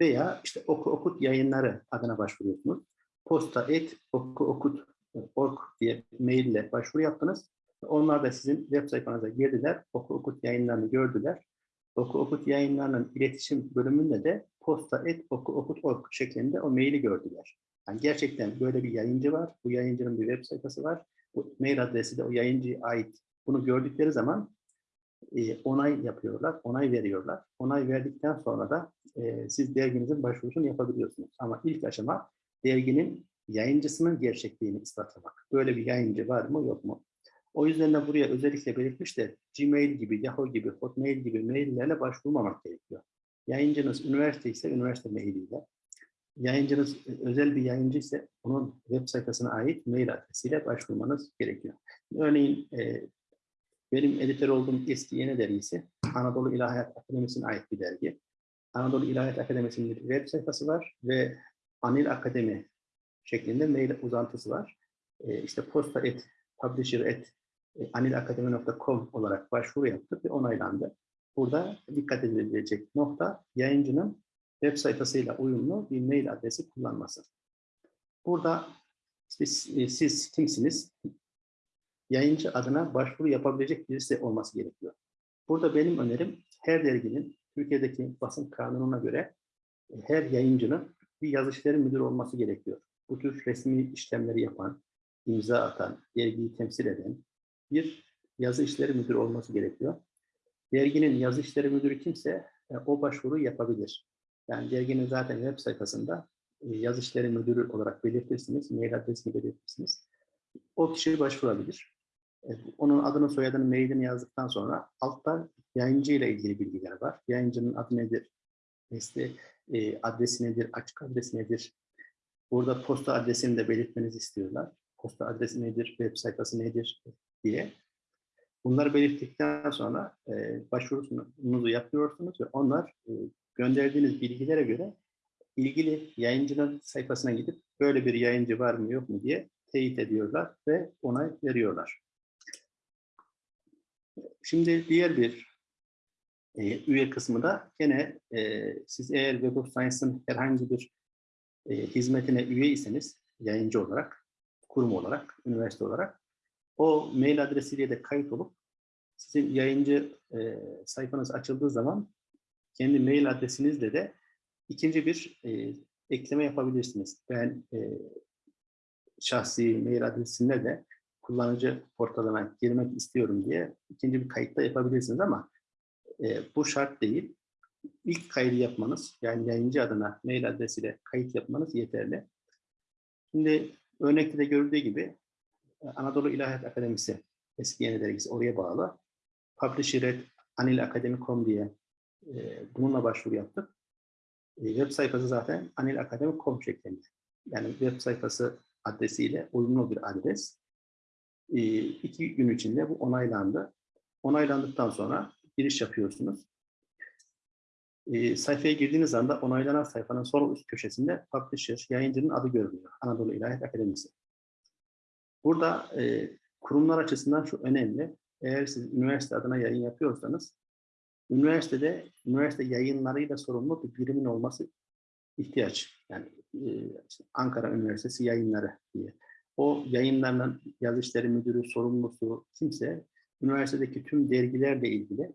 Veya işte oku okut yayınları adına başvuruyorsunuz. Posta et oku okut org diye maille başvuru yaptınız. Onlar da sizin web sayfanıza girdiler. Oku okut yayınlarını gördüler. Oku okut yayınlarının iletişim bölümünde de posta et oku okut org şeklinde o maili gördüler. Yani gerçekten böyle bir yayıncı var. Bu yayıncının bir web sayfası var. Bu mail adresi de o yayıncıya ait. Bunu gördükleri zaman e, onay yapıyorlar, onay veriyorlar. Onay verdikten sonra da e, siz derginizin başvurusunu yapabiliyorsunuz. Ama ilk aşama derginin yayıncısının gerçekliğini ispatlamak. Böyle bir yayıncı var mı yok mu? O yüzden de buraya özellikle belirtmişler. Gmail gibi, Yahoo gibi, Hotmail gibi maillerle başvurmamak gerekiyor. Yayıncınız üniversite ise üniversite mailiyle. Yayıncınız özel bir yayıncı ise onun web sayfasına ait mail adresiyle başvurmanız gerekiyor. Örneğin e, benim editör olduğum eski yeni dergisi Anadolu İlahiyat Akademisi'ne ait bir dergi. Anadolu İlahiyat Akademisi'nin bir web sayfası var ve Anil Akademi şeklinde mail uzantısı var. E, işte posta et, publisher et, anilakademi.com olarak başvuru yaptık ve onaylandı. Burada dikkat edilecek nokta yayıncının web sayfasıyla uyumlu bir mail adresi kullanması. Burada işte siz kimsiniz? Yayıncı adına başvuru yapabilecek birisi olması gerekiyor. Burada benim önerim her derginin Türkiye'deki basın kanununa göre e, her yayıncının bir yazı işleri müdürü olması gerekiyor. Bu tür resmi işlemleri yapan, imza atan, dergiyi temsil eden bir yazı işleri müdürü olması gerekiyor. Derginin yazı işleri müdürü kimse e, o başvuru yapabilir. Yani derginin zaten web sayfasında e, yazı işleri müdürü olarak belirtirsiniz, mail adresini belirtirsiniz. O kişi başvurabilir. E, onun adını, soyadını, mailini yazdıktan sonra altta yayıncı ile ilgili bilgiler var. Yayıncının adı nedir? İşte e, adresi nedir? Açık adresi nedir? Burada posta adresini de belirtmenizi istiyorlar. Posta adresi nedir? Web sayfası nedir? diye. Bunları belirttikten sonra e, başvurunuzu yapıyorsunuz ve onlar e, gönderdiğiniz bilgilere göre ilgili yayıncının sayfasına gidip böyle bir yayıncı var mı yok mu diye teyit ediyorlar ve onay veriyorlar. Şimdi diğer bir e, üye kısmı da gene e, siz eğer Web of Science'ın herhangi bir e, hizmetine üyeyseniz yayıncı olarak, kurum olarak, üniversite olarak o mail adresiyle de kayıt olup sizin yayıncı e, sayfanız açıldığı zaman kendi mail adresinizle de ikinci bir e, ekleme yapabilirsiniz. Ben e, şahsi mail adresimle de kullanıcı portalına girmek istiyorum diye ikinci bir kayıt da yapabilirsiniz ama e, bu şart değil. İlk kaydı yapmanız, yani yayıncı adına mail adresiyle kayıt yapmanız yeterli. Şimdi örnekte de görüldüğü gibi Anadolu İlahiyat Akademisi eski yeni dergisi oraya bağlı. Publisher anilakademi.com diye e, bununla başvuru yaptık. E, web sayfası zaten anilakademi.com şeklinde. Yani web sayfası adresiyle uyumlu bir adres. E, iki gün içinde bu onaylandı. Onaylandıktan sonra giriş yapıyorsunuz. E, sayfaya girdiğiniz anda onaylanan sayfanın sol üst köşesinde publisher, yayıncının adı görünüyor. Anadolu İlahiyat Akademisi. Burada e, kurumlar açısından şu önemli. Eğer siz üniversite adına yayın yapıyorsanız, üniversitede üniversite yayınlarıyla sorumlu bir birimin olması ihtiyaç. Yani e, Ankara Üniversitesi yayınları diye. O yayınlarla yazı işleri müdürü, sorumlusu kimse üniversitedeki tüm dergilerle ilgili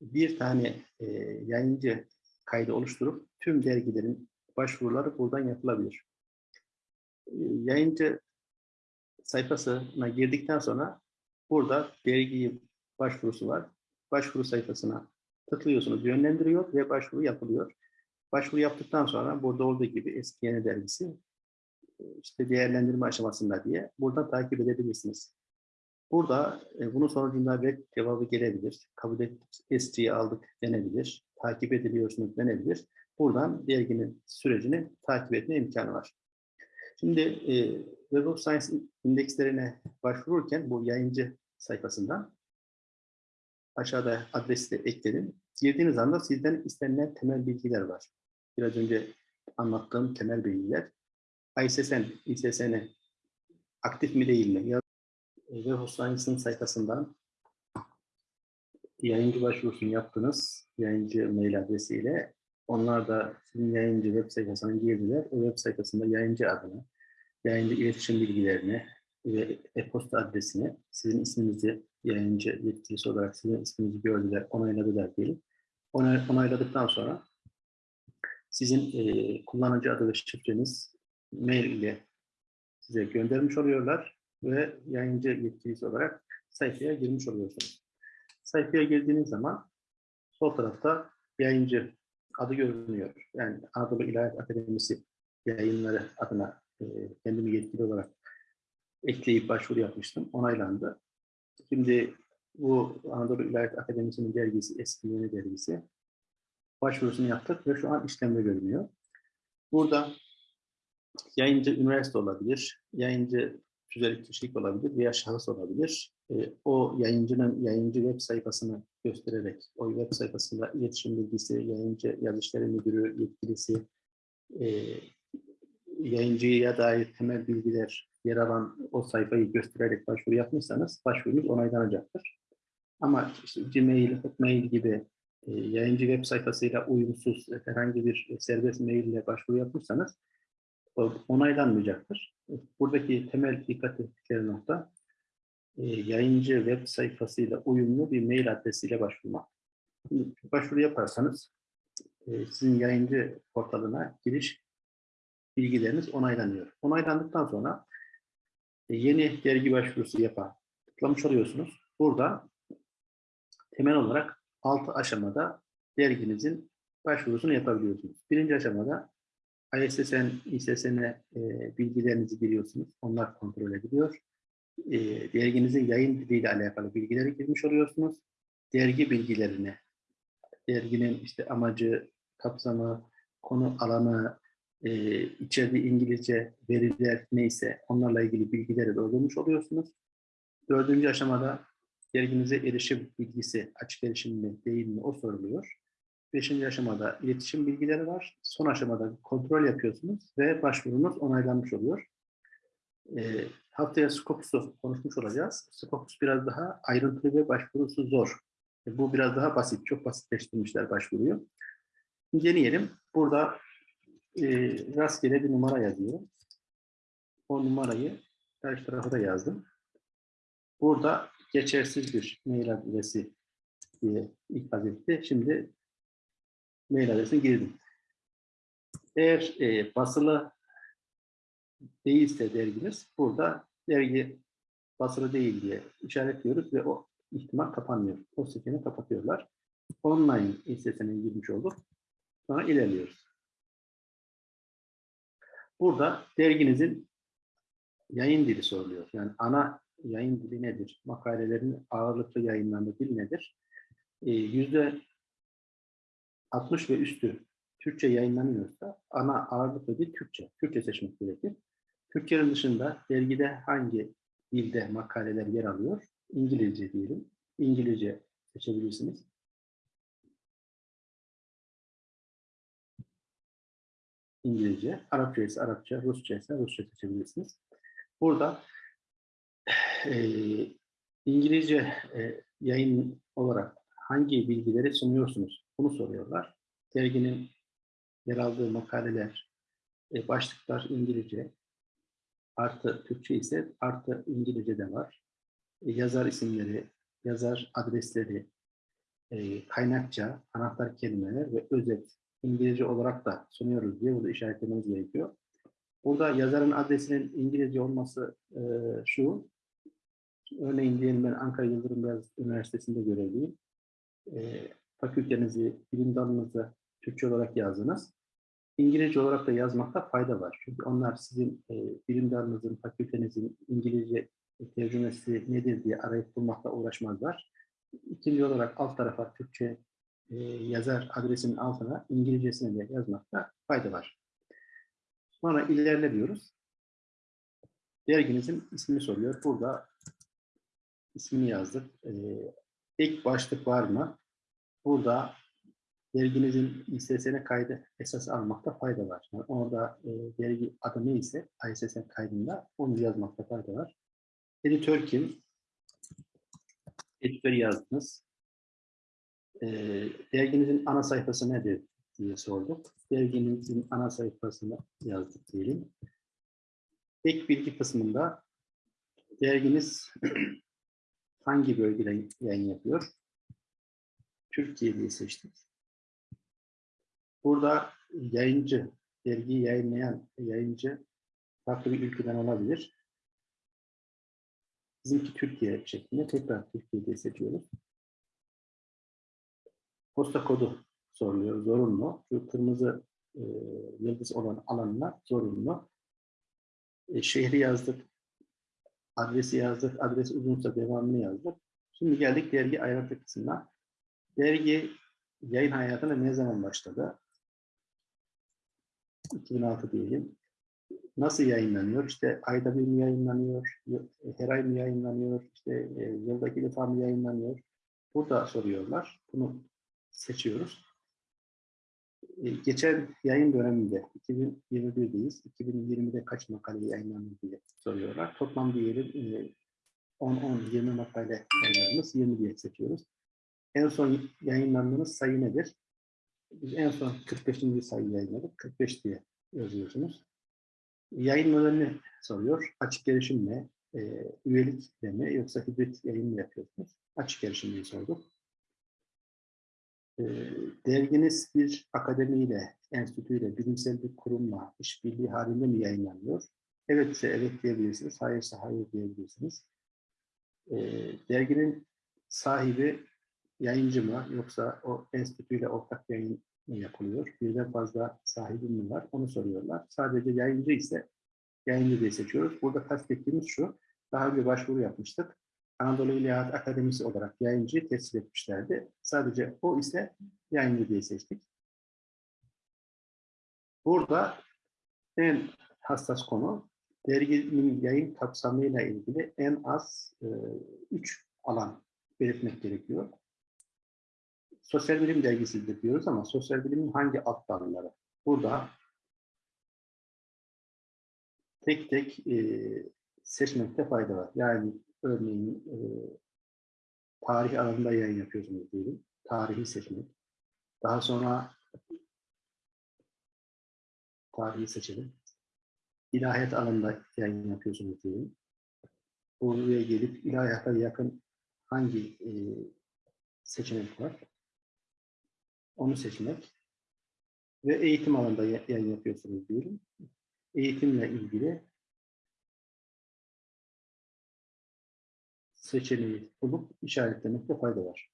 bir tane e, yayıncı kaydı oluşturup tüm dergilerin başvuruları buradan yapılabilir. E, yayıncı sayfasına girdikten sonra burada dergi başvurusu var. Başvuru sayfasına tıklıyorsunuz, yönlendiriyor ve başvuru yapılıyor. Başvuru yaptıktan sonra burada olduğu gibi eski yeni dergisi işte değerlendirme aşamasında diye burada takip edebilirsiniz. Burada e, bunun sonucunda red cevabı gelebilir. Kabul ettik, SC'yi aldık denebilir. Takip ediliyorsunuz denebilir. buradan derginin sürecini takip etme imkanı var. Şimdi e, Web of Science indekslerine başvururken bu yayıncı sayfasından aşağıda adresi de ekledim. Girdiğiniz anda sizden istenilen temel bilgiler var. Biraz önce anlattığım temel bilgiler. ISSN, ISSN aktif mi değil mi? Web of Science'ın sayfasından yayıncı başvurusunu yaptınız. Yayıncı mail adresiyle. Onlar da sizin yayıncı web sayfasına girdiler. O web sayfasında yayıncı adını, yayıncı iletişim bilgilerini ve e-posta adresini, sizin isminizi yayıncı yetkilisi olarak sizin isminizi gördüler, onayladılar diyelim. Onay, onayladıktan sonra sizin e, kullanıcı adı ve şifreniz mail ile size göndermiş oluyorlar ve yayıncı yetkilisi olarak sayfaya girmiş oluyorsunuz. Sayfaya girdiğiniz zaman sol tarafta yayıncı adı görünüyor. Yani Anadolu İlahiyat Akademisi yayınları adına e, kendimi yetkili olarak ekleyip başvuru yapmıştım. Onaylandı. Şimdi bu Anadolu İlahiyat Akademisi'nin dergisi, eski yeni dergisi. Başvurusunu yaptık ve şu an işlemde görünüyor. Burada yayıncı üniversite olabilir, yayıncı tüzel kişilik olabilir veya şahıs olabilir. E, o yayıncının yayıncı web sayfasını göstererek, o web sayfasında iletişim bilgisi, yayıncı yazışları müdürü, yetkilisi, e, yayıncıya dair temel bilgiler yer alan o sayfayı göstererek başvuru yapmışsanız başvurunuz onaylanacaktır. Ama işte Gmail, Hotmail gibi e, yayıncı web sayfasıyla uyumsuz herhangi bir serbest mail ile başvuru yapmışsanız onaylanmayacaktır. Buradaki temel dikkat ettikleri nokta e, yayıncı web sayfasıyla uyumlu bir mail adresiyle başvurmak. Şimdi başvuru yaparsanız e, sizin yayıncı portalına giriş bilgileriniz onaylanıyor. Onaylandıktan sonra e, yeni dergi başvurusu yapan tıklamış oluyorsunuz. Burada temel olarak 6 aşamada derginizin başvurusunu yapabiliyorsunuz. Birinci aşamada ISSN, ISSN e, bilgilerinizi giriyorsunuz. Onlar kontrol ediliyor. E, derginizin yayın diliyle alakalı bilgileri girmiş oluyorsunuz. Dergi bilgilerini, derginin işte amacı, kapsamı, konu alanı, e, içeride İngilizce veriler neyse onlarla ilgili bilgileri doldurmuş oluyorsunuz. Dördüncü aşamada derginize erişim bilgisi açık erişim mi değil mi o soruluyor. Beşinci aşamada iletişim bilgileri var. Son aşamada kontrol yapıyorsunuz ve başvurunuz onaylanmış oluyor. E, haftaya Scopus'u konuşmuş olacağız. Scopus biraz daha ayrıntılı ve başvurusu zor. E, bu biraz daha basit, çok basitleştirmişler başvuruyu. Deneyelim. Burada e, rastgele bir numara yazıyorum. O numarayı karşı tarafa da yazdım. Burada geçersiz bir mail adresi diye ikaz etti. Şimdi mail adresine girdim. Eğer e, basılı değilse derginiz burada dergi basılı değil diye işaretliyoruz ve o ihtimal kapanmıyor. O sekeni kapatıyorlar. Online listesine girmiş olduk. Sonra ilerliyoruz. Burada derginizin yayın dili soruluyor. Yani ana yayın dili nedir? Makalelerin ağırlıklı yayınlandığı dil nedir? Ee, yüzde 60 ve üstü Türkçe yayınlanıyorsa ana ağırlıklı dil Türkçe. Türkçe seçmek gerekir. Türkçenin dışında dergide hangi dilde makaleler yer alıyor? İngilizce diyelim. İngilizce seçebilirsiniz. İngilizce, Arapça ise Arapça, Rusça ise Rusça seçebilirsiniz. Burada e, İngilizce e, yayın olarak hangi bilgileri sunuyorsunuz? Bunu soruyorlar. Derginin yer aldığı makaleler, e, başlıklar İngilizce, artı Türkçe ise artı İngilizce de var. E, yazar isimleri, yazar adresleri, e, kaynakça, anahtar kelimeler ve özet İngilizce olarak da sunuyoruz diye burada işaretlememiz gerekiyor. Burada yazarın adresinin İngilizce olması şu. Örneğin diyelim ben Ankara Yıldırım Beyazıt Üniversitesi'nde görevliyim. Fakültenizi, bilim dalınızı Türkçe olarak yazdınız. İngilizce olarak da yazmakta fayda var. Çünkü onlar sizin e, bilim dalınızın, fakültenizin İngilizce tercümesi nedir diye arayıp bulmakla uğraşmazlar. İkinci olarak alt tarafa Türkçe e, yazar adresinin altına İngilizcesini de yazmakta fayda var. Sonra ilerle diyoruz. Derginizin ismini soruyor. Burada ismini yazdık. E, ek başlık var mı? Burada derginizin İSSN kaydı esas almakta fayda var. Yani orada e, dergi adı neyse ISSN kaydında onu yazmakta fayda var. Editör kim? Editörü yazdınız. E, derginizin ana sayfası nedir diye sorduk. Derginizin ana sayfasını yazdık diyelim. Ek bilgi kısmında derginiz hangi bölgede yayın yapıyor? Türkiye diye seçtik. Burada yayıncı, dergiyi yayınlayan yayıncı farklı bir ülkeden olabilir. Bizimki Türkiye şeklinde tekrar Türkiye diye seçiyoruz. Posta kodu soruluyor, zorunlu. Şu kırmızı e, yıldız olan alanlar zorunlu. E, şehri yazdık, adresi yazdık, adres uzunsa devamını yazdık. Şimdi geldik dergi ayrıntı kısmına. Dergi yayın hayatına ne zaman başladı? 2006 diyelim. Nasıl yayınlanıyor? İşte ayda bir mi yayınlanıyor? Her ay mı yayınlanıyor? İşte e, yılda iki defa mı yayınlanıyor? Burada soruyorlar. Bunu seçiyoruz. E, geçen yayın döneminde 2021'deyiz. 2020'de kaç makale yayınlandı diye soruyorlar. Toplam diyelim 10-10-20 makale yayınladınız. 20 diye seçiyoruz. En son yayınlandığınız sayı nedir? Biz en son 45. sayı yayınladık. 45 diye yazıyorsunuz. Yayın modelini soruyor. Açık erişim ne? E, üyelik mi? Yoksa hibrit yayın mı yapıyorsunuz? Açık erişim diye sorduk. E, derginiz bir akademiyle, enstitüyle, bilimsel bir kurumla işbirliği halinde mi yayınlanıyor? Evet ise evet diyebilirsiniz. Hayırsa hayır diyebilirsiniz. E, derginin sahibi yayıncı mı yoksa o enstitüyle ortak yayın mı yapılıyor? Birden fazla sahibi mi var? Onu soruyorlar. Sadece yayıncı ise yayıncı diye seçiyoruz. Burada kastettiğimiz şu, daha önce başvuru yapmıştık. Anadolu İlahiyat Akademisi olarak yayıncıyı tescil etmişlerdi. Sadece o ise yayıncı diye seçtik. Burada en hassas konu derginin yayın kapsamıyla ilgili en az e, üç alan belirtmek gerekiyor sosyal bilim dergisidir diyoruz ama sosyal bilimin hangi alt dalları? Burada tek tek e, seçmekte fayda var. Yani örneğin e, tarih alanında yayın yapıyorsunuz diyelim. Tarihi seçmek. Daha sonra tarihi seçelim. İlahiyat alanında yayın yapıyorsunuz diyelim. Buraya gelip ilahiyata yakın hangi e, seçenek var? Onu seçmek. Ve eğitim alanında yayın yapıyorsunuz diyelim. Eğitimle ilgili seçeneği bulup işaretlemekte fayda var.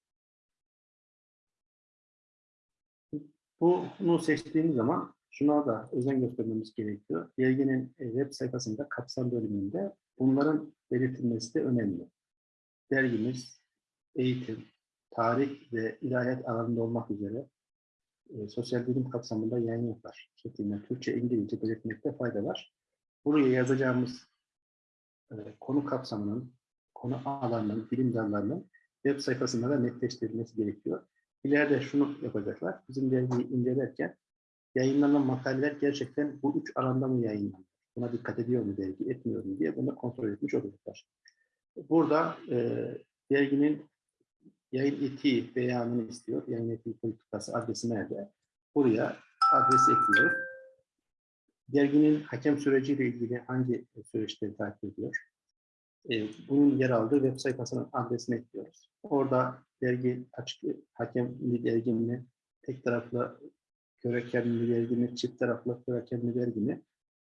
Bunu seçtiğimiz zaman şuna da özen göstermemiz gerekiyor. Derginin e, web sayfasında kapsam bölümünde bunların belirtilmesi de önemli. Dergimiz eğitim, tarih ve ilahiyat alanında olmak üzere e, sosyal bilim kapsamında yayın yapar. Şeklinde Türkçe, İngilizce belirtmekte fayda var. Buraya yazacağımız e, konu kapsamının, konu alanının, bilim dallarının web sayfasında da netleştirilmesi gerekiyor. İleride şunu yapacaklar. Bizim dergiyi incelerken yayınlanan makaleler gerçekten bu üç alanda mı yayınlanıyor? Buna dikkat ediyor mu dergi, etmiyor mu diye bunu kontrol etmiş olacaklar. Burada e, derginin yayın etiği beyanını istiyor. Yayın etiği politikası adresi nerede? Buraya adres ekliyor. Derginin hakem süreciyle ilgili hangi süreçleri takip ediyor? Ee, bunun yer aldığı web sayfasının adresini ekliyoruz. Orada dergi açık hakemli dergi mi, tek taraflı körekenli dergi mi, çift taraflı körekenli dergi mi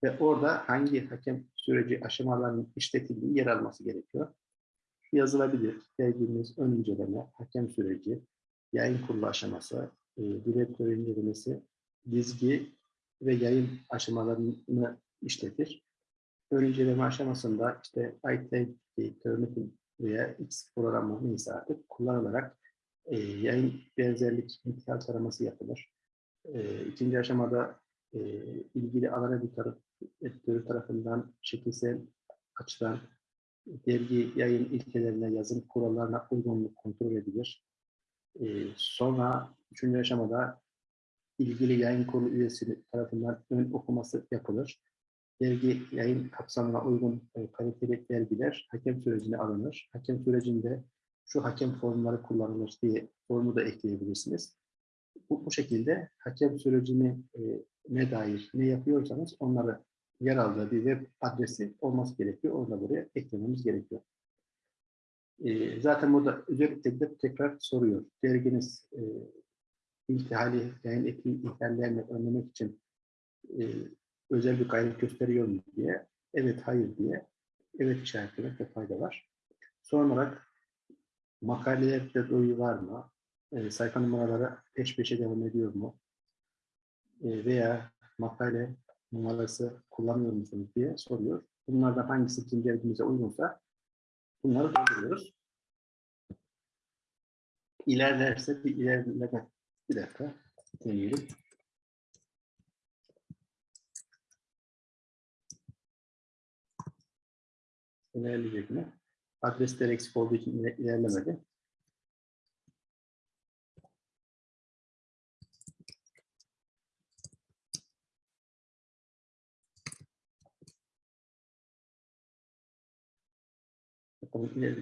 ve orada hangi hakem süreci aşamalarının işletildiği yer alması gerekiyor yazılabilir. Dergimiz ön inceleme, hakem süreci, yayın kurulu aşaması, e, direktör incelemesi, dizgi ve yayın aşamalarını işletir. Ön inceleme aşamasında işte IT, Turnitin veya X programı neyse artık kullanılarak e, yayın benzerlik intihal taraması yapılır. E, ikinci aşamada e, ilgili alan editörü, editörü tarafından şekilsel açıdan dergi yayın ilkelerine, yazım kurallarına uygunluk kontrol edilir. E, sonra üçüncü aşamada ilgili yayın kurulu üyesi tarafından ön okuması yapılır. Dergi yayın kapsamına uygun e, kaliteli dergiler hakem sürecine alınır. Hakem sürecinde şu hakem formları kullanılır diye formu da ekleyebilirsiniz. Bu, bu şekilde hakem sürecine e, ne dair ne yapıyorsanız onları yer aldığı bir web adresi olması gerekiyor. Onu da buraya eklememiz gerekiyor. E, zaten burada özellikle de tekrar soruyor. Derginiz e, iltihali, yayın eki ihlallerini önlemek için e, özel bir gayret gösteriyor mu diye. Evet, hayır diye. Evet işaretlemekte fayda var. Son olarak makalelerde doyu var mı? E, sayfa numaraları peş peşe devam ediyor mu? E, veya makale numarası kullanıyor musunuz diye soruyor. Bunlardan hangisi kim dergimize uygunsa bunları dolduruyoruz. İlerlerse bir ilerleme bir dakika deneyelim. İlerleyecek mi? Adresler eksik olduğu için iler- ilerlemedi.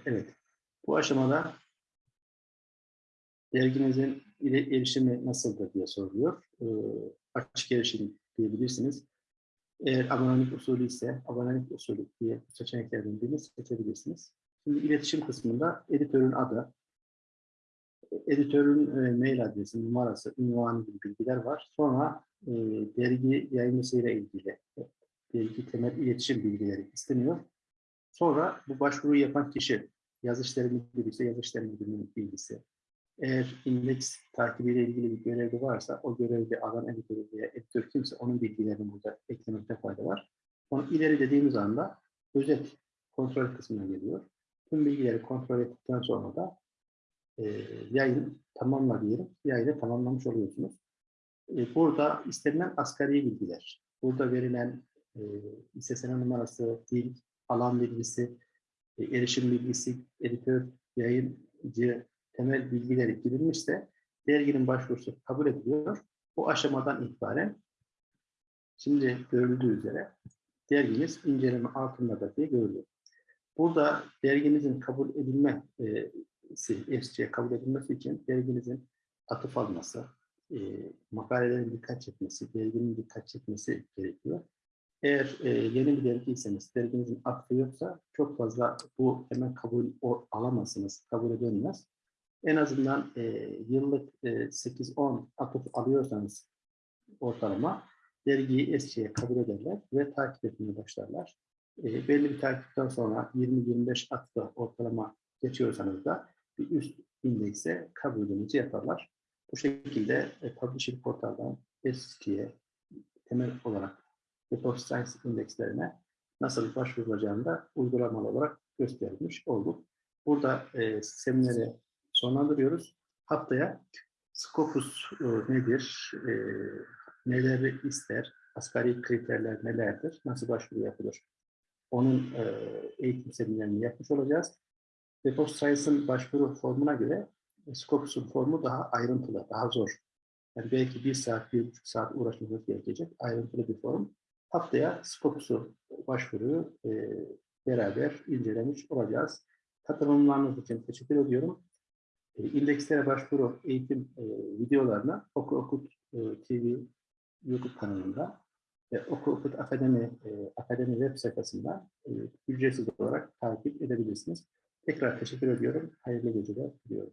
Evet. Bu aşamada derginizin erişimi nasıldır diye soruluyor. Ee, açık erişim diyebilirsiniz. Eğer abonelik usulü ise abonelik usulü diye seçeneklerden birini seçebilirsiniz. Şimdi iletişim kısmında editörün adı, editörün e, mail adresi, numarası, ünvanı gibi bilgiler var. Sonra e, dergi yayıncısıyla ilgili e, dergi temel iletişim bilgileri isteniyor. Sonra bu başvuruyu yapan kişi yaz işleri müdürü ise müdürünün bilgisi. Eğer indeks takibiyle ilgili bir görevi varsa o görevde alan editörü veya editör kimse onun bilgilerini burada eklemekte fayda var. Onu ileri dediğimiz anda özet kontrol kısmına geliyor. Tüm bilgileri kontrol ettikten sonra da e, yayın tamamla diyelim. Yayını tamamlamış oluyorsunuz. E, burada istenilen asgari bilgiler. Burada verilen e, İSSN numarası, dil, alan bilgisi, e, erişim bilgisi, editör, yayıncı, temel bilgileri girilmişse derginin başvurusu kabul ediliyor. Bu aşamadan itibaren şimdi görüldüğü üzere derginiz inceleme altında diye görülüyor. Burada derginizin kabul edilmesi, FC'ye kabul edilmesi için derginizin atıf alması, e, makalelerin dikkat çekmesi, derginin dikkat çekmesi gerekiyor. Eğer e, yeni bir dergiyseniz, derginizin atıfı yoksa çok fazla bu hemen kabul o, alamazsınız, kabul edilmez. En azından e, yıllık e, 8-10 atıf alıyorsanız ortalama dergiyi eskiye kabul ederler ve takip etmeye başlarlar. E, belli bir takipten sonra 20-25 atıfı ortalama geçiyorsanız da bir üst indekse kabulünüzü yaparlar. Bu şekilde e, Publishing portaldan eskiye temel olarak Of Science indekslerine nasıl başvurulacağını da uygulamalı olarak göstermiş olduk. Burada e, semineri sonlandırıyoruz. Haftaya Scopus e, nedir, e, neleri ister, asgari kriterler nelerdir, nasıl başvuru yapılır? Onun e, eğitim seminerini yapmış olacağız. Of Science'ın başvuru formuna göre e, Scopus'un formu daha ayrıntılı, daha zor. Yani belki bir saat, bir buçuk saat uğraşmamız gerekecek ayrıntılı bir form. Haftaya Scopus'u başvuruyu e, beraber incelemiş olacağız. Katılımlarınız için teşekkür ediyorum. E, İndekslere başvuru eğitim e, videolarına Oku Okut e, TV YouTube kanalında ve Oku Okut Akademi, e, Akademi web sayfasından e, ücretsiz olarak takip edebilirsiniz. Tekrar teşekkür ediyorum. Hayırlı geceler diliyorum.